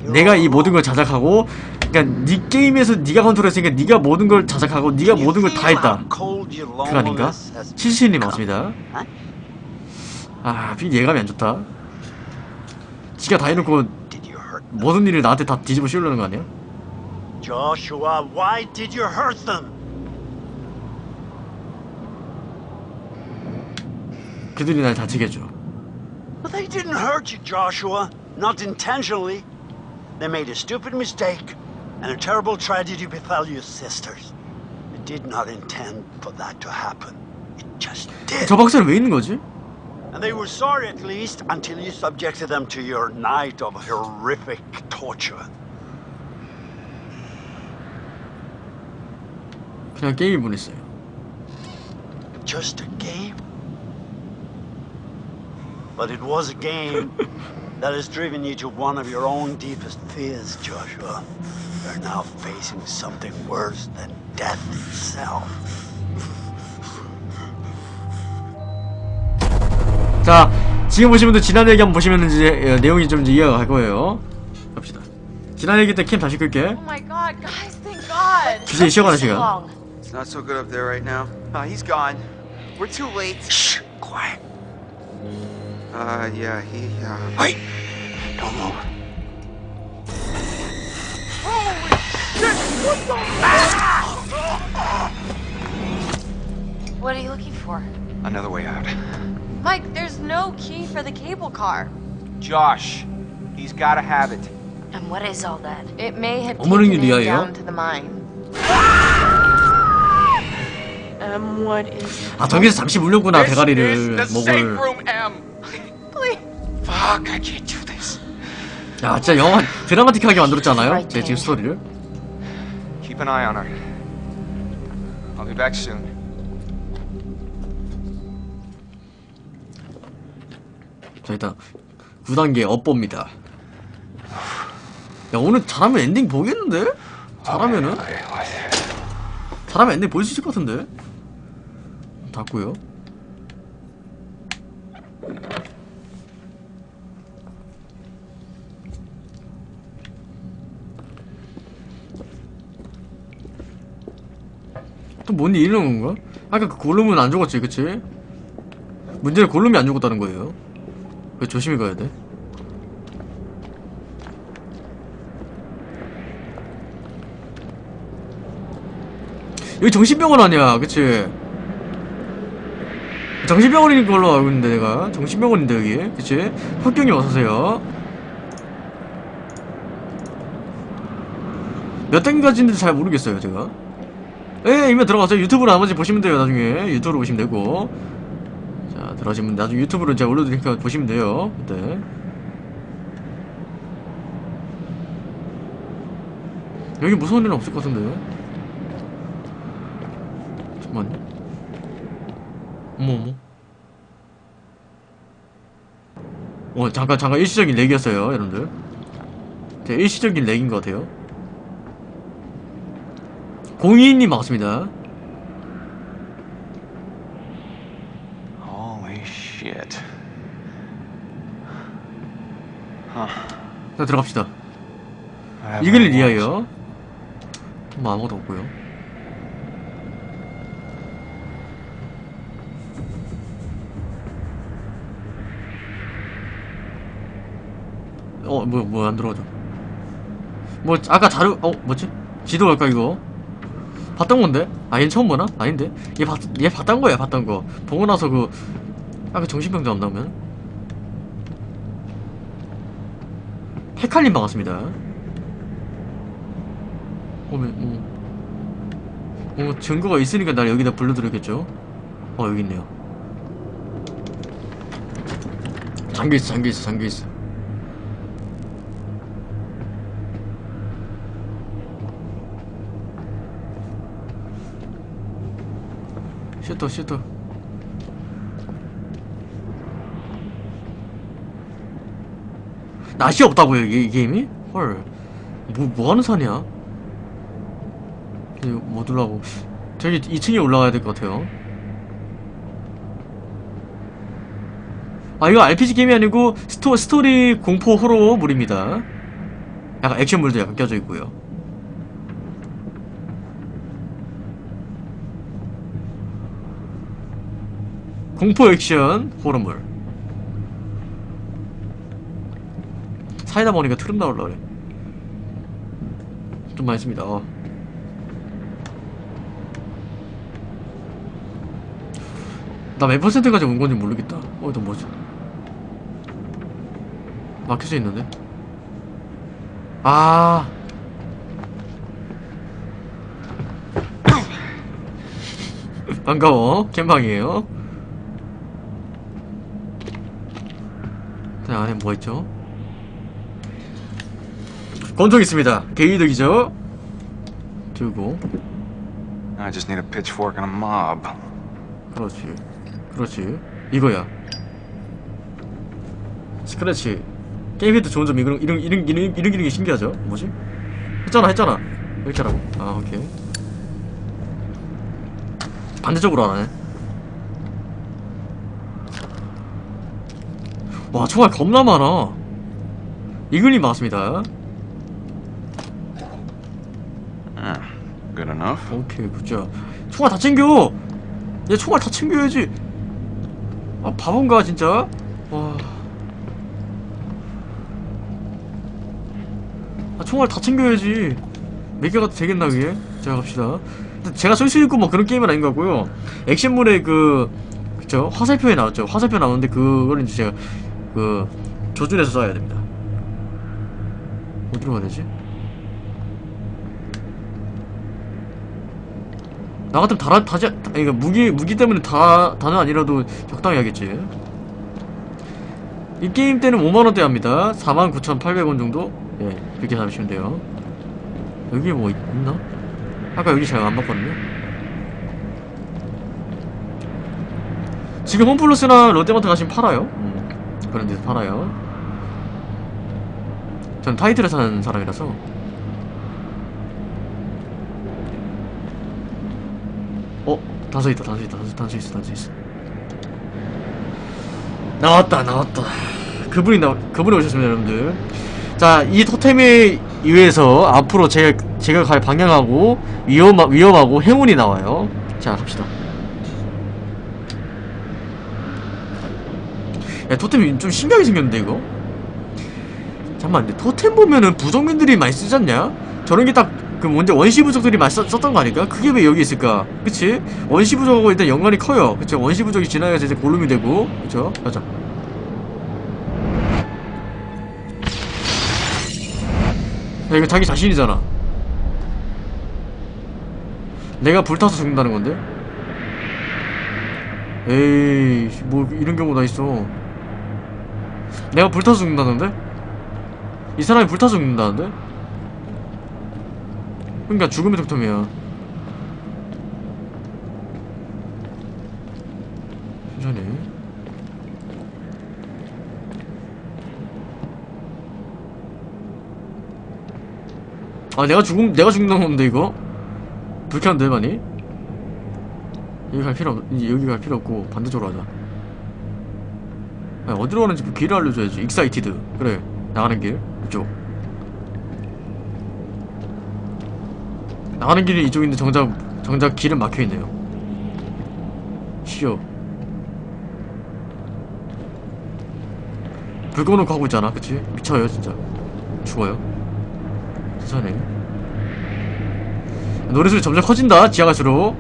내가 이 모든 걸 자작하고 그러니까 네 게임에서 네가 컨트롤했으니까 네가 모든 걸 자작하고 네가 모든 걸 다 했다 그거 아닌가? become? 맞습니다 Huh? 아비 예감이 안 좋다 지가 다 해놓고? 모든 일을 나한테 다 뒤집어 씌우려는 거 아니야? Joshua, why did you hurt them? 그들이 날 다치게 해줘 Well, they didn't hurt you, Joshua. Not intentionally. They made a stupid mistake, and a terrible tragedy befell your sisters. They did not intend for that to happen. It just did. 저 박사는 왜 있는 거지? And they were sorry at least until you subjected them to your night of horrific torture. 그냥 게임을 보냈어요 Just a game. But it was a game that has driven you to one of your own deepest fears, Joshua. You're now facing something worse than death itself. 자 지금 보신 분들 지난 얘기 한번 보시면 이제 예, 내용이 좀 이제 이해가 갈 거예요 갑시다 지난 얘기 때 캠 다시 끌게 Oh my god, guys, thank God. God! 기세 시작하는 So 시간. long. It's not so good up there right now. Uh, he's gone. We're too late. Shh, quiet. Uh, yeah, he, uh... Wait, don't move. What are you looking for? Another way out. Mike, there's no key for the cable car. Josh. He's gotta have it. And what is all that? It may have 어머니 taken him 리아예요? down to the mine. Um, what is 아 저기서 잠시 물렸구나 This 대가리를 is the safe 목을. Fuck, I can't do this. 야 진짜 영화 드라마틱하게 만들었잖아요. 제 지금 스토리를. Keep an eye on her. I'll be back soon. 자 일단 9단계 업보입니다. 야 오늘 잘하면 엔딩 보겠는데? 잘하면은? 잘하면 엔딩 볼 수 있을 것 같은데? 닫고요. 뭔일 이런 건가? 아까 그 골룸은 안 죽었지, 그치? 문제는 골룸이 안 죽었다는 거예요. 그 조심히 가야 돼. 여기 정신병원 아니야, 그치? 정신병원인 걸로 알고 있는데 내가 정신병원인데 여기, 그치? 흑경이 어서오세요. 몇 단계까지인지 잘 모르겠어요, 제가. 예, 이면 들어가세요. 유튜브로 나머지 보시면 돼요, 나중에. 유튜브로 보시면 되고. 자, 들어가시면 나중에 유튜브로 제가 올려드리니까 보시면 돼요. 그때. 여기 무서운 일은 없을 것 같은데. 잠깐만요. 어머, 어머. 어, 잠깐, 잠깐 일시적인 렉이었어요, 여러분들. 제 일시적인 렉인 것 같아요. 공이님 반갑습니다. Holy shit. 자, 들어갑시다. Walls. 리아요. 뭐 아무것도 없고요. 어, 뭐, 뭐, 안 들어가죠. 뭐, 아까 자료, 어, 뭐지? 지도 갈까, 이거? 봤던 건데? 아, 얘는 처음 보나? 아닌데? 얘 봤, 얘 봤던 거야, 봤던 거. 보고 나서 그, 아까 정신병자 안 나오면? 헤칼님 반갑습니다. 어, 왜, 어. 어, 증거가 있으니까 날 여기다 불러드렸겠죠? 어, 여기 있네요. 잠겨있어, 잠겨있어, 잠겨있어. 슈터, 슈터. 낯이 없다고요, 이게, 이 게임이? 헐. 뭐, 뭐 하는 산이야? 이거 뭐 들라고 저기 2층에 올라가야 될 것 같아요 아 이거 RPG 게임이 아니고 스토, 스토리 공포 호러물입니다 약간 액션물도 약간 껴져 있고요 공포 액션 호러물 사이다 먹으니까 트름 나올라 그래 좀 맛있습니다 어. 나 몇 퍼센트까지 온 건지 모르겠다. 어, 이거 뭐지? 막혀져 있는데? 아. 반가워. 캠방이에요. 안에 뭐 있죠? 권총 있습니다. 개이득이죠? 들고. I just need a pitchfork and a mob. 그렇지. 그렇지. 이거야. 스크래치. 게임에도 좋은 점 이런 이런 이런 이런 이런 기능이 신기하죠. 뭐지? 했잖아, 했잖아. 이렇게 하라고. 아, 오케이. 반대쪽으로 안 하네. 와, 총알 겁나 많아. 이글님 맞습니다. Ah, enough. 오케이 굿자 총알 다 챙겨! 얘 총알 다 챙겨야지. 아 바본가 진짜? 와. 아, 총알 다 챙겨야지. 몇 개가 되겠나 그게? 자 갑시다. 제가 쓸수 있고 뭐 그런 게임은 아닌 것 같고요. 액션물에 그 그쵸? 화살표에 나왔죠. 화살표 나오는데 그걸 이제 제가 그 조준해서 쏴야 됩니다 어디로 가야 되지? 나 같으면 다, 다지, 다, 그러니까 무기, 무기 때문에 다, 다는 아니라도 적당히 하겠지. 이 게임 때는 5만원대 합니다. 49,800원 정도? 예, 이렇게 잡으시면 돼요. 여기 뭐 있, 나 아까 여기 제가 안 봤거든요. 지금 홈플러스나 롯데마트 가시면 팔아요. 음, 그런 데서 팔아요. 전 타이틀을 사는 사람이라서. 어? 단서 있다 단서 있다 단서, 단서 있어 단서 있어 나왔다 나왔다 그분이 나 그분이 오셨습니다 여러분들 자이 토템에 의해서 앞으로 제가 제가 갈 방향하고 위험 위험하고 행운이 나와요 자 갑시다 야 토템이 좀 신기하게 생겼는데 이거 잠깐만 근데 토템 보면은 부정민들이 많이 쓰지 않냐? 저런 게 딱그 뭔지 원시 부족들이 많이 썼, 썼던 거 아닐까? 그게 왜 여기 있을까? 그치? 원시 부족하고 일단 연관이 커요 그쵸? 원시 부족이 지나가서 이제 골룸이 되고 그쵸? 가자 야 이거 자기 자신이잖아 내가 불타서 죽는다는 건데? 에이 뭐 이런 경우 다 있어 내가 불타서 죽는다는데? 이 사람이 불타서 죽는다는데? 그러니까 죽음의 득템이야. 천천히. 아 내가 죽음 내가 죽는 건데 이거? 불쾌한데 많이? 여기 갈 필요 없 여기 갈 필요 없고 반대쪽으로 아, 어디로 가는지 그 길을 알려줘야지. Excited. 그래 나가는 길. 이쪽. 나가는 길이 이쪽인데 정작 정작 길은 막혀있네요. 쉬어. 불 꺼놓고 하고 있잖아? 그치? 미쳐요 진짜. 죽어요. 천천히 노래소리 점점 커진다 지하 갈수록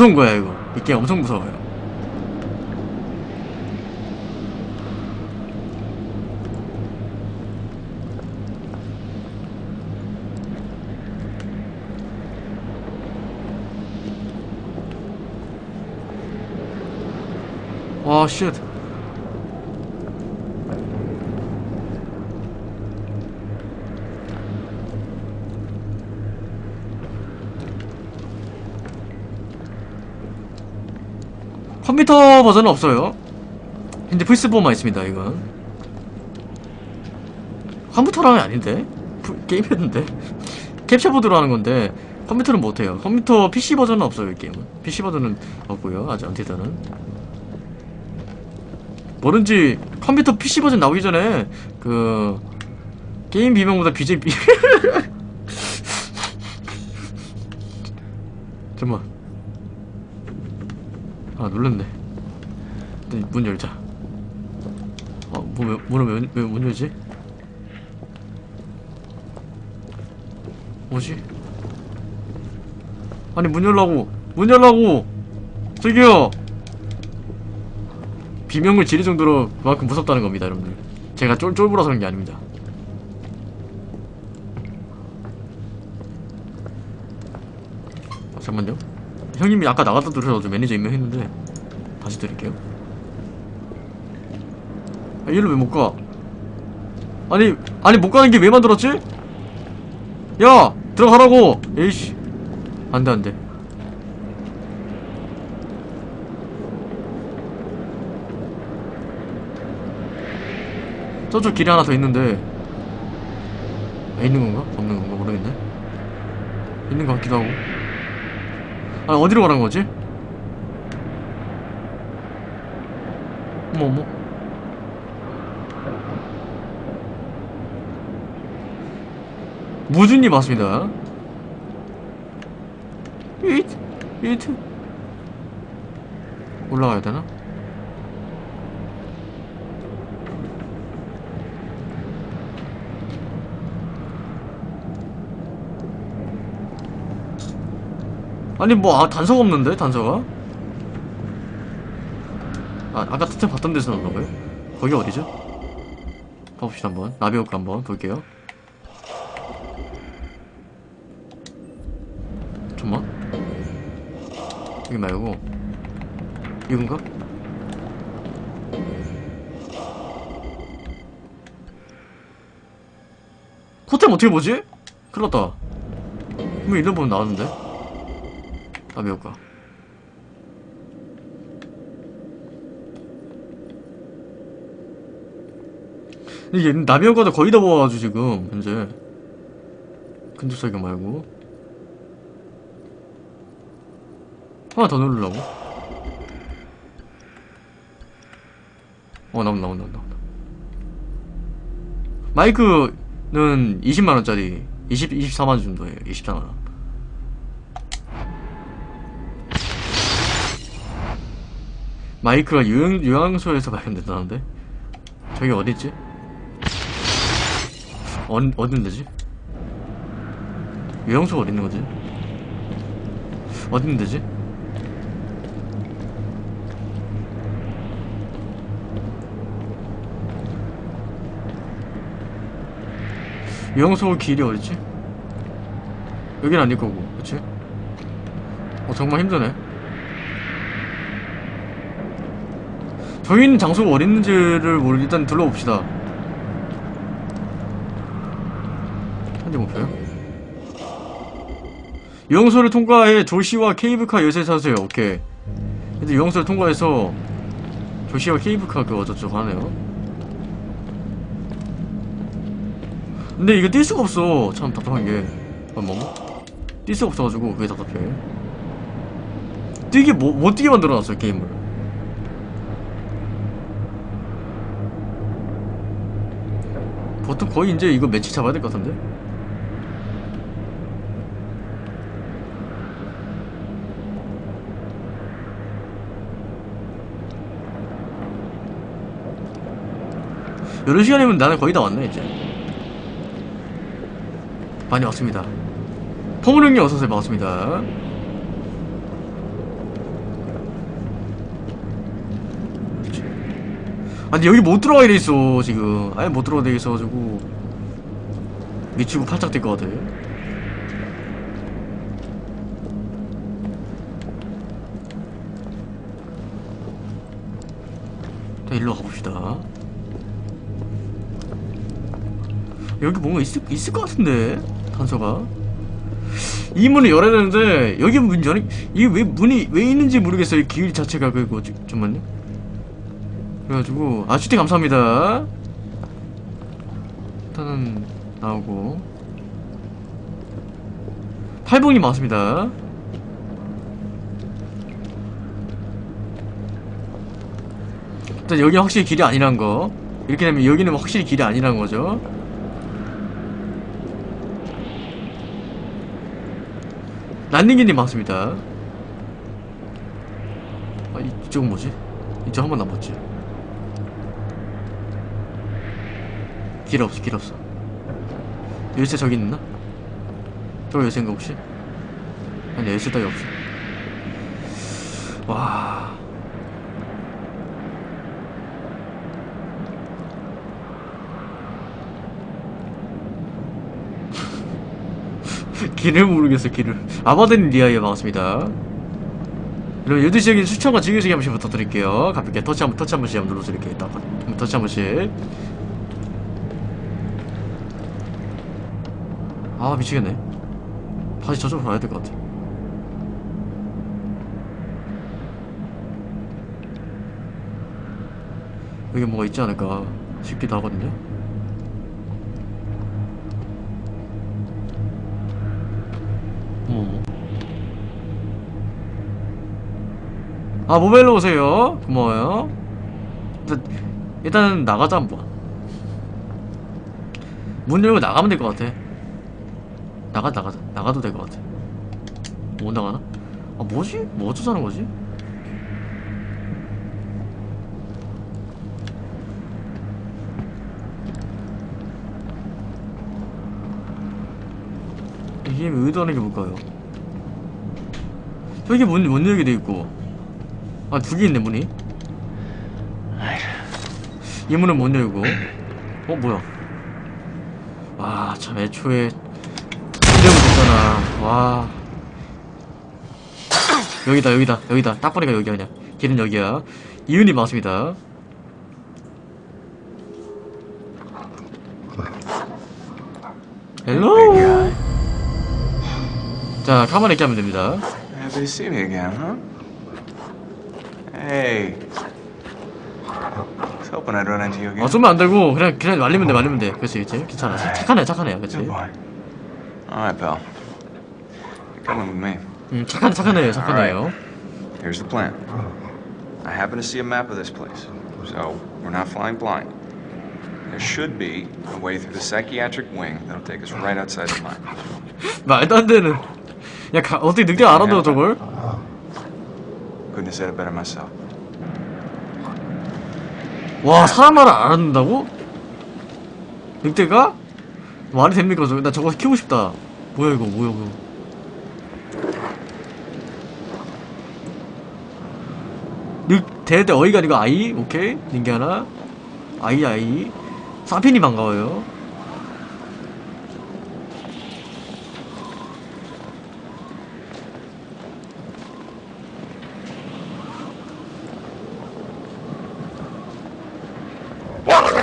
무서운 거야 이거 이 게임 엄청 무서워요 와 shit. 컴퓨터 버전은 없어요. 근데 플스4만 있습니다, 이건. 컴퓨터랑은 아닌데? 프- 게임했는데? 캡처보드로 하는 건데, 컴퓨터는 못해요. 컴퓨터 PC 버전은 없어요, 이 게임은. PC 버전은 없고요, 아직 안티드는. 뭐든지 컴퓨터 PC 버전 나오기 전에, 그, 게임 비명보다 BJ 비 잠깐만. 아 눌렀네. 일단 문 열자. 어 뭐, 왜, 문을 왜, 왜문 열지? 뭐지? 아니 문 열라고. 문 열라고! 저기요! 비명을 지를 정도로 그만큼 무섭다는 겁니다 여러분들. 제가 쫄, 쫄보라서 그런 게 아닙니다. 아, 잠깐만요 형님이 아까 나갔다 들으셔서 매니저 임명했는데 다시 드릴게요 아, 얘를 왜 못 가? 아니 아니 못 가는 게 왜 만들었지? 야 들어가라고 에이씨 안돼 안돼 저쪽 길이 하나 더 있는데 아, 있는 건가? 없는 건가? 모르겠네 있는 것 같기도 하고 아 어디로 가는 거지? 어머 무준님 맞습니다 이트 이트 올라가야 되나? 아니 뭐 아, 단서가 없는데 단서가? 아 아까 특히 봤던 데서 나온 거예요? 거기 어디죠? 봐봅시다 한번 나비효과 한번 볼게요 잠만 여기 말고 이건가? 호텔 어떻게 보지? 큰일 났다 분명 이름 보면 나왔는데 나비효과 이게 나비효과도 거의 다 모아가지고 지금 현재. 근접사격 말고. 하나 더 누르려고? 어 나온다 나온다 나온다 마이크는 20만원짜리 20, 24만원 정도에요 24만원 마이크가 요양, 요양소에서 발견됐다는데 저기 어딨지? 어, 어딘 데지? 요양소가 어디 있는 거지? 어디 있는 데지? 요양소 길이 어디지? 여긴 아닐 거고, 그치? 어, 정말 힘드네. 저기 있는 장소가 어디 있는지를 모르 일단 둘러봅시다. 현재 목표요? 유영소를 통과해 조시와 케이블카 열쇠 사세요. 오케이. 근데 유영소를 통과해서 조시와 케이블카 그거 어쩌고 하네요. 근데 이거 뛸 수가 없어. 참 답답한 게. 아, 뭐? 뛸 수가 없어가지고 그게 답답해. 뛰게 뭐, 못 뛰게 만들어놨어요 게임을. 보통 거의 이제 이거 매치 잡아야 될 것 같은데? 이런 시간이면 나는 거의 다 왔네 이제. 많이 왔습니다. 포무령님 어서오세요. 반갑습니다 그렇지. 아니 여기 못 들어가게 돼 있어 지금. 아예 못 들어가게 돼 있어가지고. 미치고 팔짝 뛸 것 같아. 자 일로 가봅시다. 여기 뭔가 있을, 있을 것 같은데 단서가. 이 문을 열어야 되는데 여기 문 열이 이게 왜 문이 왜 있는지 모르겠어요. 이 길 자체가 그거 지- 잠깐만요 그래가지고 아 슈팅 감사합니다. 일단은 나오고. 팔봉이 맞습니다. 일단 여기 확실히 길이 아니란 거. 이렇게 되면 여기는 확실히 길이 아니란 거죠. 란닝기님 맞습니다. 아 이쪽은 뭐지? 이쪽 한 번 남았지 길 없어 길 없어. 열쇠 저기 있나? 저거 열쇠인가 혹시? 아니 열쇠 따위 없어. 와. 길을 모르겠어 길을. 아바덴 리아에 반갑습니다. 여러분 12시에 추천과 즐겨주기 한 번씩 부탁드릴게요. 가볍게 터치 한 번 터치 한 번씩 한번 눌러서 이렇게 딱 터치 한 번씩 아 미치겠네. 다시 저쪽으로 가야 될 것 같아. 여기 뭐가 있지 않을까 싶기도 하거든요. 어머 아 모바일로 오세요. 고마워요. 일단, 일단 나가자 한번. 문 열고 나가면 될 것 같아 나가 나가자 나가도 될 것 같아 못 나가나? 아 뭐지? 뭐 어쩌자는 거지? 이 게임이 의도하는 게 뭘까요? 저기 문, 문 열게 돼 있고 아 두 개 있네 문이 이 문은 못 열고 어 뭐야 와 참 애초에 와. 여기다 여기다 여기다. 딱 보니까 여기야 그냥. 길은 여기야. 이윤이 맞습니다. Hello 자 가만히 있게 하면 됩니다. Happy to see me again, huh? Hey. Was hoping I'd run into you again. 어 쏘면 안 되고 그냥 그냥 말리면 돼 말리면 돼. 그치 그치? 괜찮아. 착한 애 착한 애야 그치? Good boy. All right, pal. Coming with me. 음 착한 착한 애예요 착한 애예요 Here's the plan. I happen to see a map of this place, so we're not flying blind. There should be a way through the psychiatric wing that'll take us right outside the mine. 말도 안 되는 야 가, 어떻게 늑대 알아들어 저걸 Couldn't have said it better myself. 와 사람 말을 알아듣는다고? 늑대가? 말이 됩니까 저거 나 저거 키우고 싶다 뭐야 이거 뭐야 이거 늑 대대 어이가 아니고 아이? 오케이. 닌게 하나. 아이 아이. 사핀이 반가워요.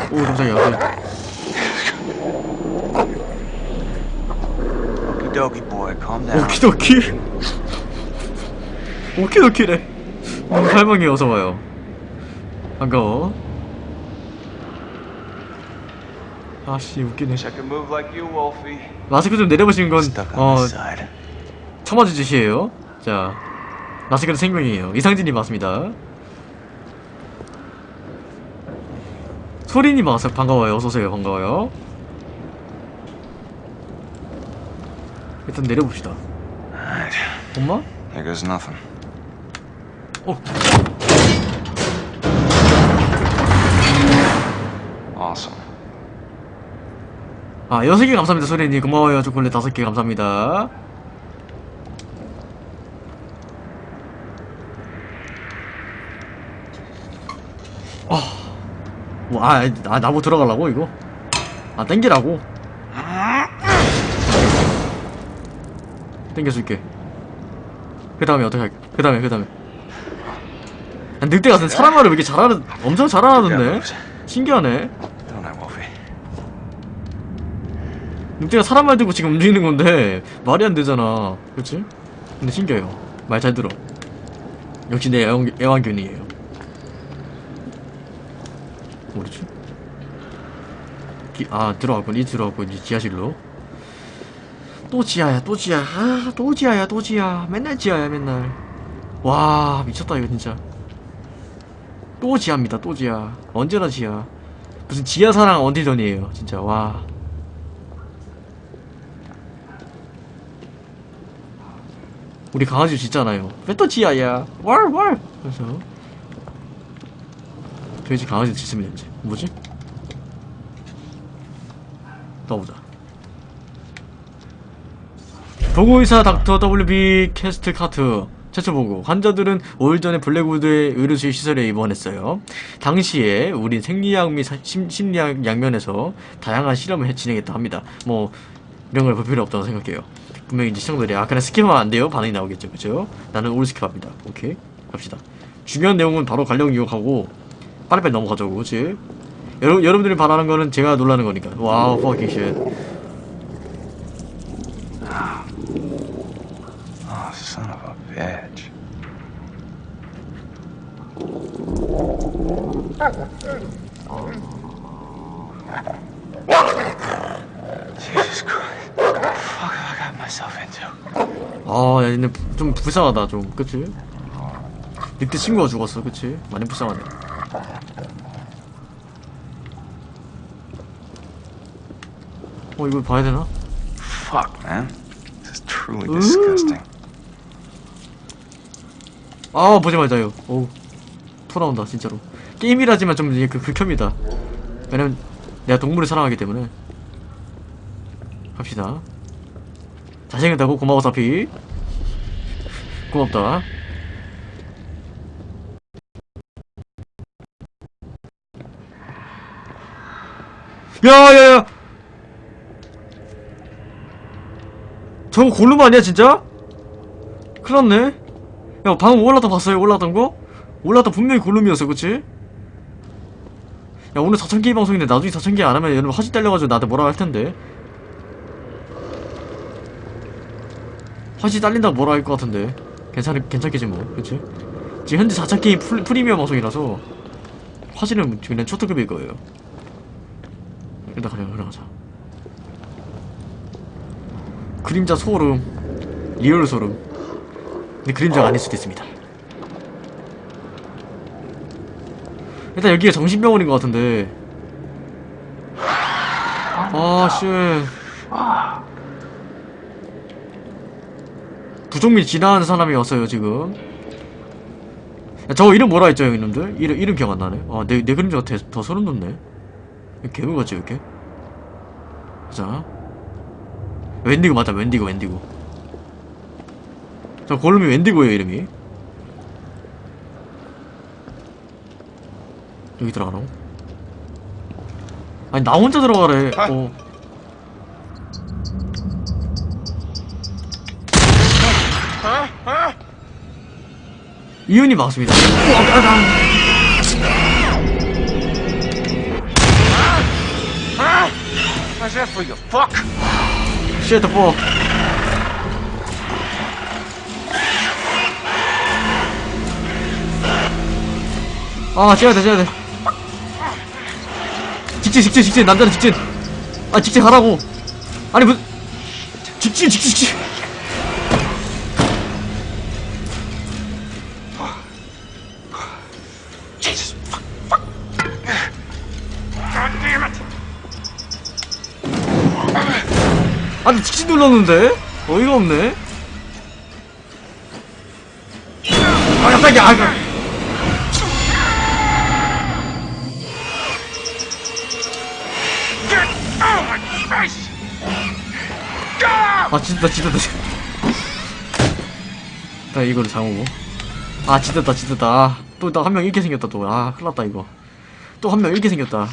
오 깜짝이야. Down. 오키도키 오키도키래 음, 할머니 어서와요 반가워 아씨 웃기네. 마스크 좀 내려보시는 건 어, side. 처맞은 짓이에요 자 마스크는 생명이에요 이상진님 맞습니다 소리님 와서 반가워요 어서오세요 반가워요 일단 내려봅시다. 엄마? Here goes nothing. 어. 아, 여섯 개 감사합니다, 소리님. 고마워요. 초콜릿 다섯 개 감사합니다. 아, 뭐, 아, 아, 나뭐 들어가려고, 이거? 아, 땡기라고? 땡겨줄게. 그 다음에 어떻게 할게? 그 다음에, 그 다음에. 아, 늑대 같은 사람 말을 왜 이렇게 잘하는, 엄청 잘하던데? 신기하네. 늑대가 사람 말 듣고 지금 움직이는 건데 말이 안 되잖아. 그렇지? 근데 신기해요. 말 잘 들어. 역시 내 애완, 애완견이에요. 뭐지? 기, 아 들어왔군. 이 들어왔군 이제 지하실로. 또 지하야 또 지하. 아 또 지하야 또 지하. 맨날 지하야 맨날. 와 미쳤다 이거 진짜 또 지하입니다 또 지하 언제나 지하 무슨 지하사랑 언틸던이에요 진짜 와 우리 강아지 짖잖아요. 왜 또 지아야? 왈, 왈! 그래서. 돼지 강아지 짖으면 이제. 뭐지? 떠보자. 보고의사 닥터 WB 캐스트 카트. 최초 보고 환자들은 5일 전에 블랙우드의 의료실 시설에 입원했어요. 당시에 우린 생리학 및 사- 심, 심리학 양면에서 다양한 실험을 해- 진행했다 합니다. 뭐 이런 걸 볼 필요 없다고 생각해요. 분명히 이제 시청자들이 아 그냥 skip하면 안 돼요 반응이 나오겠죠 그죠 나는 all skip합니다 오케이 갑시다 중요한 내용은 바로 관련 기억하고 빨리빨리 넘어가자고 그치 여러, 여러분들이 바라는 거는 제가 놀라는 거니까 wow fucking shit Oh, son of a bitch. 아, 야, 얘네 좀 불쌍하다, 좀. 그치? 밑에 친구가 죽었어, 그치? 많이 불쌍하네. 어, 이걸 봐야 되나? Fuck, man. This is truly 음. disgusting. 아, 보지 말자, 이거. 오. 토 나온다 진짜로. 게임이라지만 좀 이게 그 극혐이다. 왜냐면 내가 동물을 사랑하기 때문에. 갑시다. 잘생겼다고 고마워 사피. 고맙다. 야야야. 저거 골룸 아니야 진짜? 큰일났네. 야 방금 올라다 봤어요 올라던 거? 올라다 분명히 골룸이었어 그치? 야 오늘 4,000개 방송인데 나중에 4,000개 안하면 여러분 화질 딸려가지고 나한테 뭐라 할텐데 화질 딸린다고 뭐라 할 것 같은데 괜찮, 괜찮겠지 뭐 그치? 지금 현재 4,000개 프리, 프리미엄 방송이라서 화질은 그냥 초특급일 거예요 일단 그냥 흘러가자 그림자 소름 real 소름 근데 그림자가 아닐 수도 있습니다. 일단 여기가 정신병원인 것 같은데. 아, 씨. 부정민 지나는 사람이 왔어요, 지금. 야, 저거 이름 뭐라 했죠, 형님들? 이름, 이름 기억 안 나네. 아, 내, 내 그림자가 더, 더 소름 돋네. 개울 같지, 이렇게? 자. 웬디고 맞아, 웬디고, 웬디고. 저 골룸이 웬디고예요 이름이 여기 들어가라고? 아니 나 혼자 들어가래 어. 이윤이 맞습니다 How's that for you? Fuck! 쉣더 아, 찌야 돼, 찌야 돼. 직진, 직진, 직진. 남자는 직진. 아, 직진 하라고. 아니, 뭐. 직진, 직진, 직진. 아니, 직진 눌렀는데? 어이가 없네. 찢었다, 찢었다. 나 이거를 장오고. 아, 찢었다, 찢었다. 아, 또, 나 한명 잃게 생겼다, 또. 아, 큰일 났다, 이거. 또 한명 잃게 생겼다.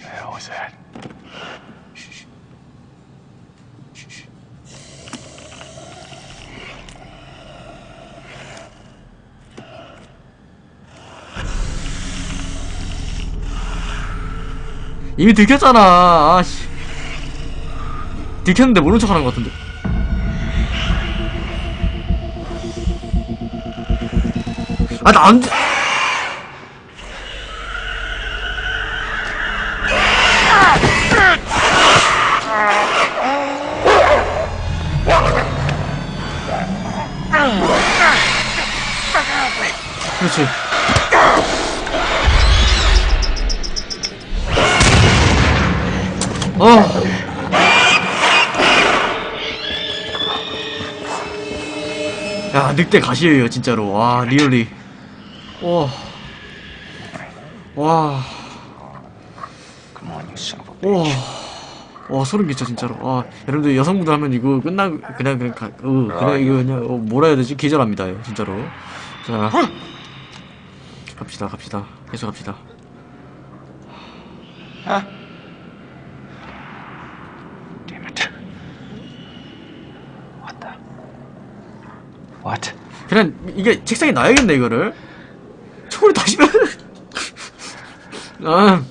The hell was that? 이미 들켰잖아. 아씨. 들켰는데 모른 척 하는 것 같은데. 아, 나 안. 그렇지. 늑대 가시예요, 진짜로. 와, 리얼리. 와. 와. 와. 와, 소름 끼쳐, 진짜로. 와, 여러분들 여성분들 하면 이거 끝나, 그냥, 그냥, 가, 어, 그냥 이거 그냥, 어, 뭐라 해야 되지? 기절합니다, 예, 진짜로. 자. 갑시다, 갑시다. 계속 갑시다. Damn it. What the? What? 그냥, 이게 책상에 놔야겠네, 이거를. 초콜릿 다시 면 아.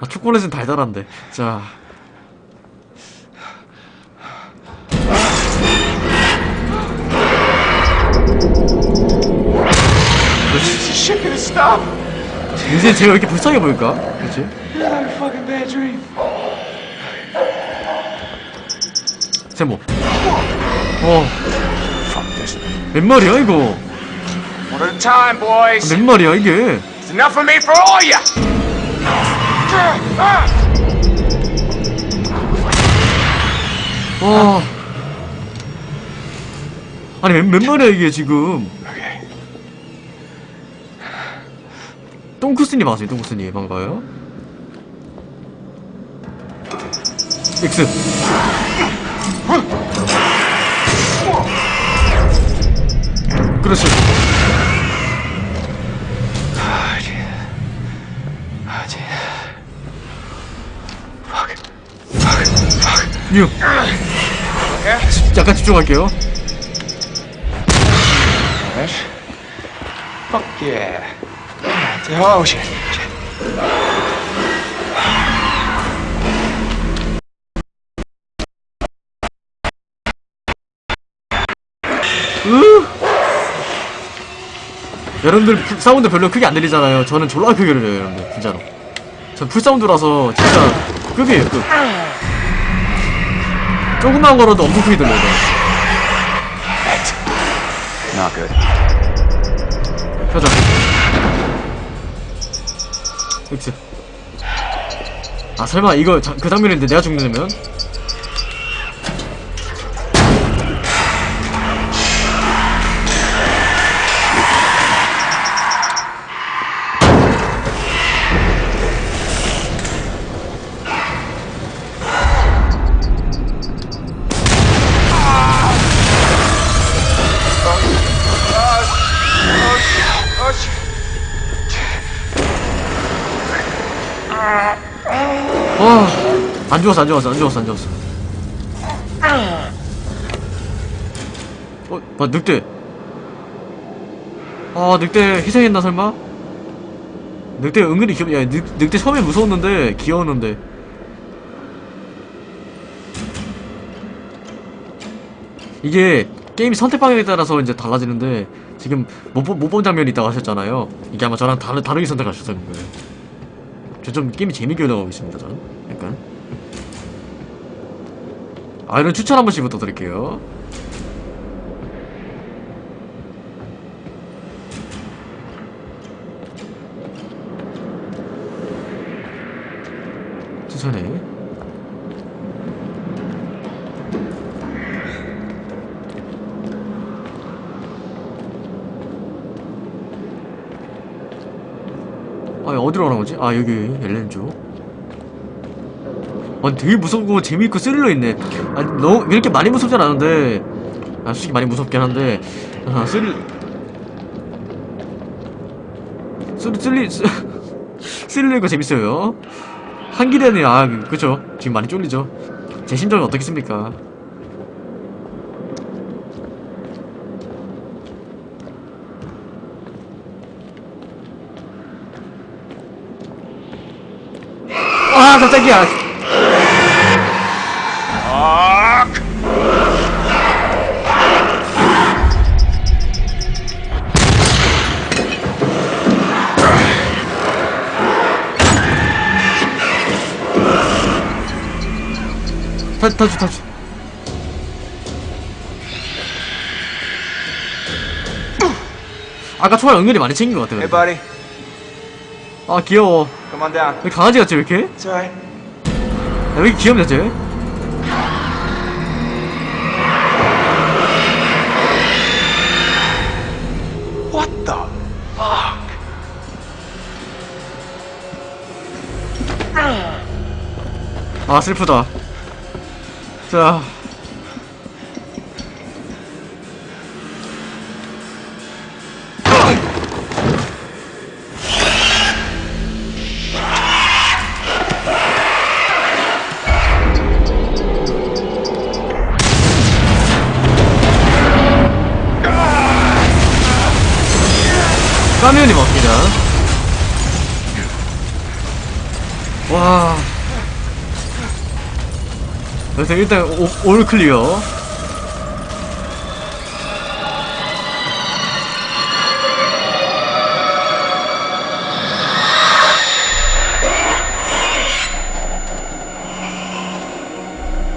아, 초콜릿은 달달한데. 자. 이제 제가 왜 이렇게 불쌍해 보일까? dream. 제목. 어. 몇 마리야, 이거? One at a time, boys. 몇 마리야, 이게? It's enough of me for all of you! 와. 아니 몇, 몇 마리야 이게 지금. 똥쿠스님 맞아요 똥쿠스님 반가워요 X 6 약간 집중할게요. Fuck yeah. Oh shit. shit. 여러분들 full- sound 별로 크게 안 들리잖아요. 저는 졸라 크게 들려요 여러분들. 진짜로. 전 full sound라서 진짜 갑이에요 갑 조금만 걸어도 엄청 크게 들려요 Not good. 펴자 X 아 설마 이거 자, 그 장면인데 내가 죽는다면? 안 죽었어, 안 죽었어, 안 죽었어, 안 죽었어. 어, 뭐, 늑대. 아, 늑대 희생했나, 설마? 늑대 은근히 귀엽, 야, 늑, 늑대 처음에 무서웠는데, 귀여웠는데. 이게, 게임 선택 방향에 따라서 이제 달라지는데, 지금 못, 본- 못 본 장면이 있다고 하셨잖아요. 이게 아마 저랑 다르, 다르게 선택하셨을 거예요. 저 좀 게임이 재밌게 올라가고 있습니다, 저는. 약간. 아, 이런 추천 한 번씩 부탁드릴게요. 천천히. 아, 어디로 가는 거지? 아, 여기, 엘렌조. 아, 되게 무섭고 재미있고 스릴러 있네. 아, 너무, 이렇게 많이 무섭진 않은데, 아, 솔직히 많이 무섭긴 한데, 아, 스릴, 스릴, 스릴, 스- 스릴러가 재밌어요. 한길에는, 아, 그쵸. 지금 많이 쫄리죠. 제 심정이 어떻겠습니까? 아, 깜짝이야. 타주, 타주, 타주. 아까 초월 은근히 많이 챙긴 것 같아. Hey, 근데. buddy. 아, 귀여워. Come on down. 왜 강아지 같지, 왜 이렇게? It's alright. 야, 왜 이렇게 귀엽냐, 쟤? What the fuck? 아, 슬프다. 자. 그래서 일단 오, all clear.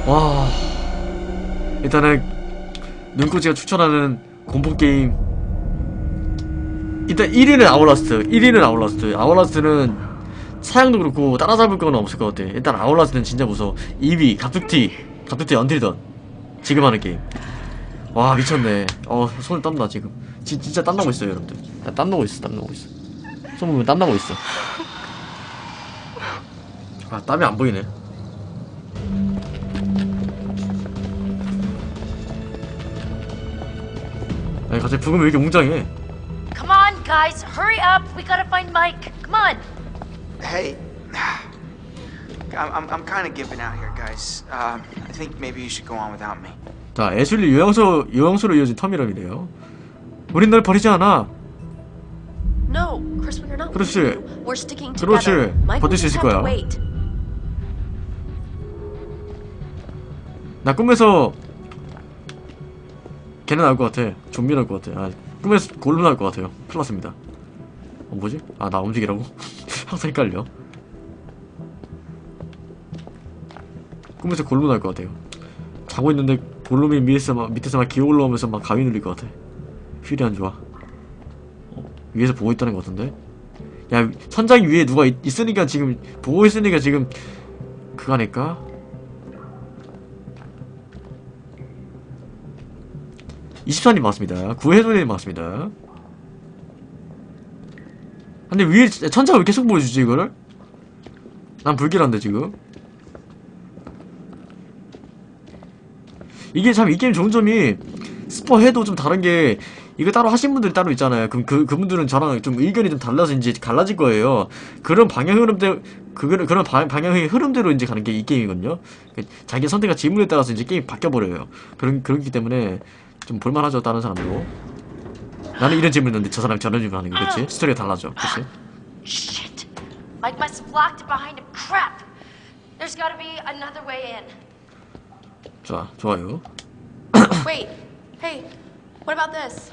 와. 일단은 눈꼬지가 추천하는 공포 게임 일단 1위는 Outlast 1위는 Outlast Outlast는 사양도 그렇고 따라잡을 건 없을 것 같아. 일단 아울라스트는 진짜 무서워. 2위 갑툭튀 갑툭튀 언틸던. 지금 하는 게임. 와 미쳤네. 어 손을 땀나 지금. 지, 진짜 땀나고 있어요 여러분들. 나 땀나고 있어 땀나고 있어. 손 보면 땀나고 있어. 아 땀이 안 보이네. 아니 갑자기 부금 왜 이렇게 웅장해? Come on, guys, hurry up. We gotta find Mike. Come on. Hey, I'm, I'm, I'm kind of giving out here, guys. Um, I think maybe you should go on without me. 자, 애슐리 요양소, 요양소로 이어진 터미널이래요. 우린 널 버리지 않아. No, Chris, we are not 그렇지. We're sticking 그렇지. 버틸 수 있을 거야. 나 꿈에서 걔는 나올 것 같아. 좀비 나올 것 같아. 아, 꿈에서 골로 나올 것 같아요. 났습니다. 어, 뭐지? 아, 나 움직이라고? 항상 헷갈려. 꿈에서 골로 나올 것 같아요. 자고 있는데 골룸이 밑에서 막, 밑에서 막 기어 올라오면서 막 가위 눌릴 것 같아. 휠이 안 좋아. 어, 위에서 보고 있다는 것 같은데? 야, 천장 위에 누가 있, 있으니까 지금, 보고 있으니까 지금, 그거 아닐까? 24님 맞습니다. 구해소님 맞습니다. 근데 위에 천장을 왜 계속 보여주지 이거를? 난 불길한데 지금 이게 참 이 게임 좋은 점이 스포 해도 좀 다른 게 이거 따로 하신 분들이 따로 있잖아요. 그럼 그 그분들은 저랑 좀 의견이 좀 달라서 이제 갈라질 거예요. 그런 방향 흐름대 그 그런 방- 방향의 흐름대로 이제 가는 게 이 게임이거든요. 그 자기 선택과 지문에 따라서 이제 게임 바뀌어 버려요. 그런 그렇기 때문에 좀 볼만하죠 다른 사람도. 나는 이런 질문했는데 저 사람이 저런 질문하는 거 그렇지? 스토리가 달라져, 그렇지? Shit. Mike must have locked it behind him. Crap. There's gotta be another way in. 좋아, 좋아요. Wait. Hey, what about this?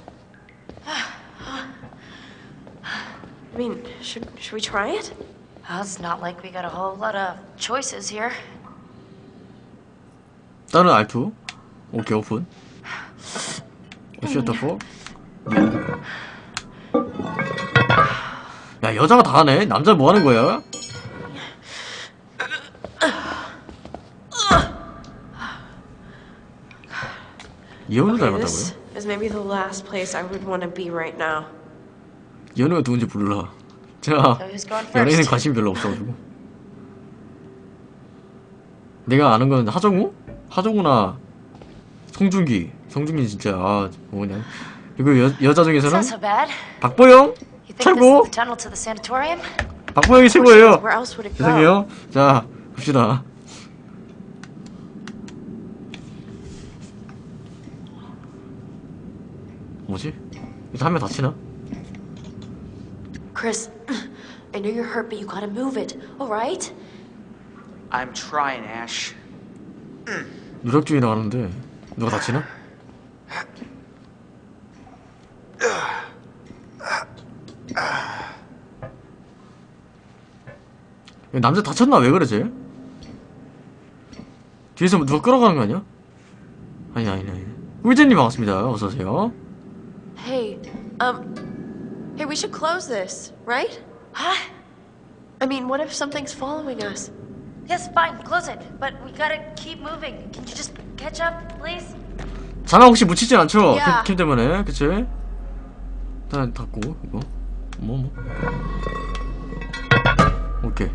I mean, should should we try it? Well, it's not like we got a whole lot of choices here. 다른 R2 오케이 오픈 셔터 4 야 여자가 다 하네 남자 뭐 하는 거야? 이현우 닮았다고요? this is maybe the last place I would want to be right now. 이현우가 누군지 몰라 제가 연예인에? 관심이 별로 없어가지고 내가 아는 건 하정우? 하정우나 송중기 송중기 진짜 아 뭐냐 그리고 여, 여자 중에서는. 박보영 최고? 박보영이 최고예요? 죄송해요 자 봅시다 뭐지? 이거 한명 다치나? Chris, I know you're hurt, but you gotta move it. All right? I'm trying, Ash. 중이 나가는데 누가 다치나? 야, 남자 다쳤나 왜 그래 쟤? 뒤에서 누가 끌어가는 거 아니야? 아니 아니 아니 꿀잼님 반갑습니다 어서오세요 Hey, um, hey, we should close this, right? Huh? I mean, what if something's following us? Yes, fine, close it. But we gotta keep moving. Can you just catch up, please? 자막 혹시 묻히진 않죠? 야. 캠, 캠 때문에 그치? 일단 닫고 이거 뭐 뭐. 오케이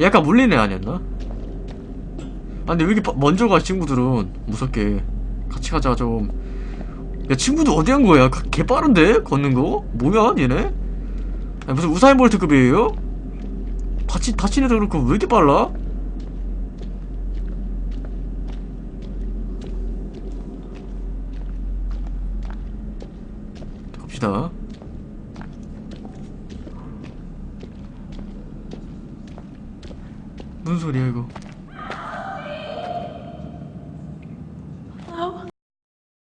얘 약간 애 아니었나? 아 근데 왜 이렇게 빠- 먼저 가 친구들은 무섭게 같이 가자 좀야 친구들 어디 간 거야? 가- 개 빠른데? 걷는 거? 뭐야 얘네? 아니, 무슨 우사인 볼트급이에요? 다치, 다친 애도 그렇고 왜 이렇게 빨라? 갑시다. 무슨 소리야 이거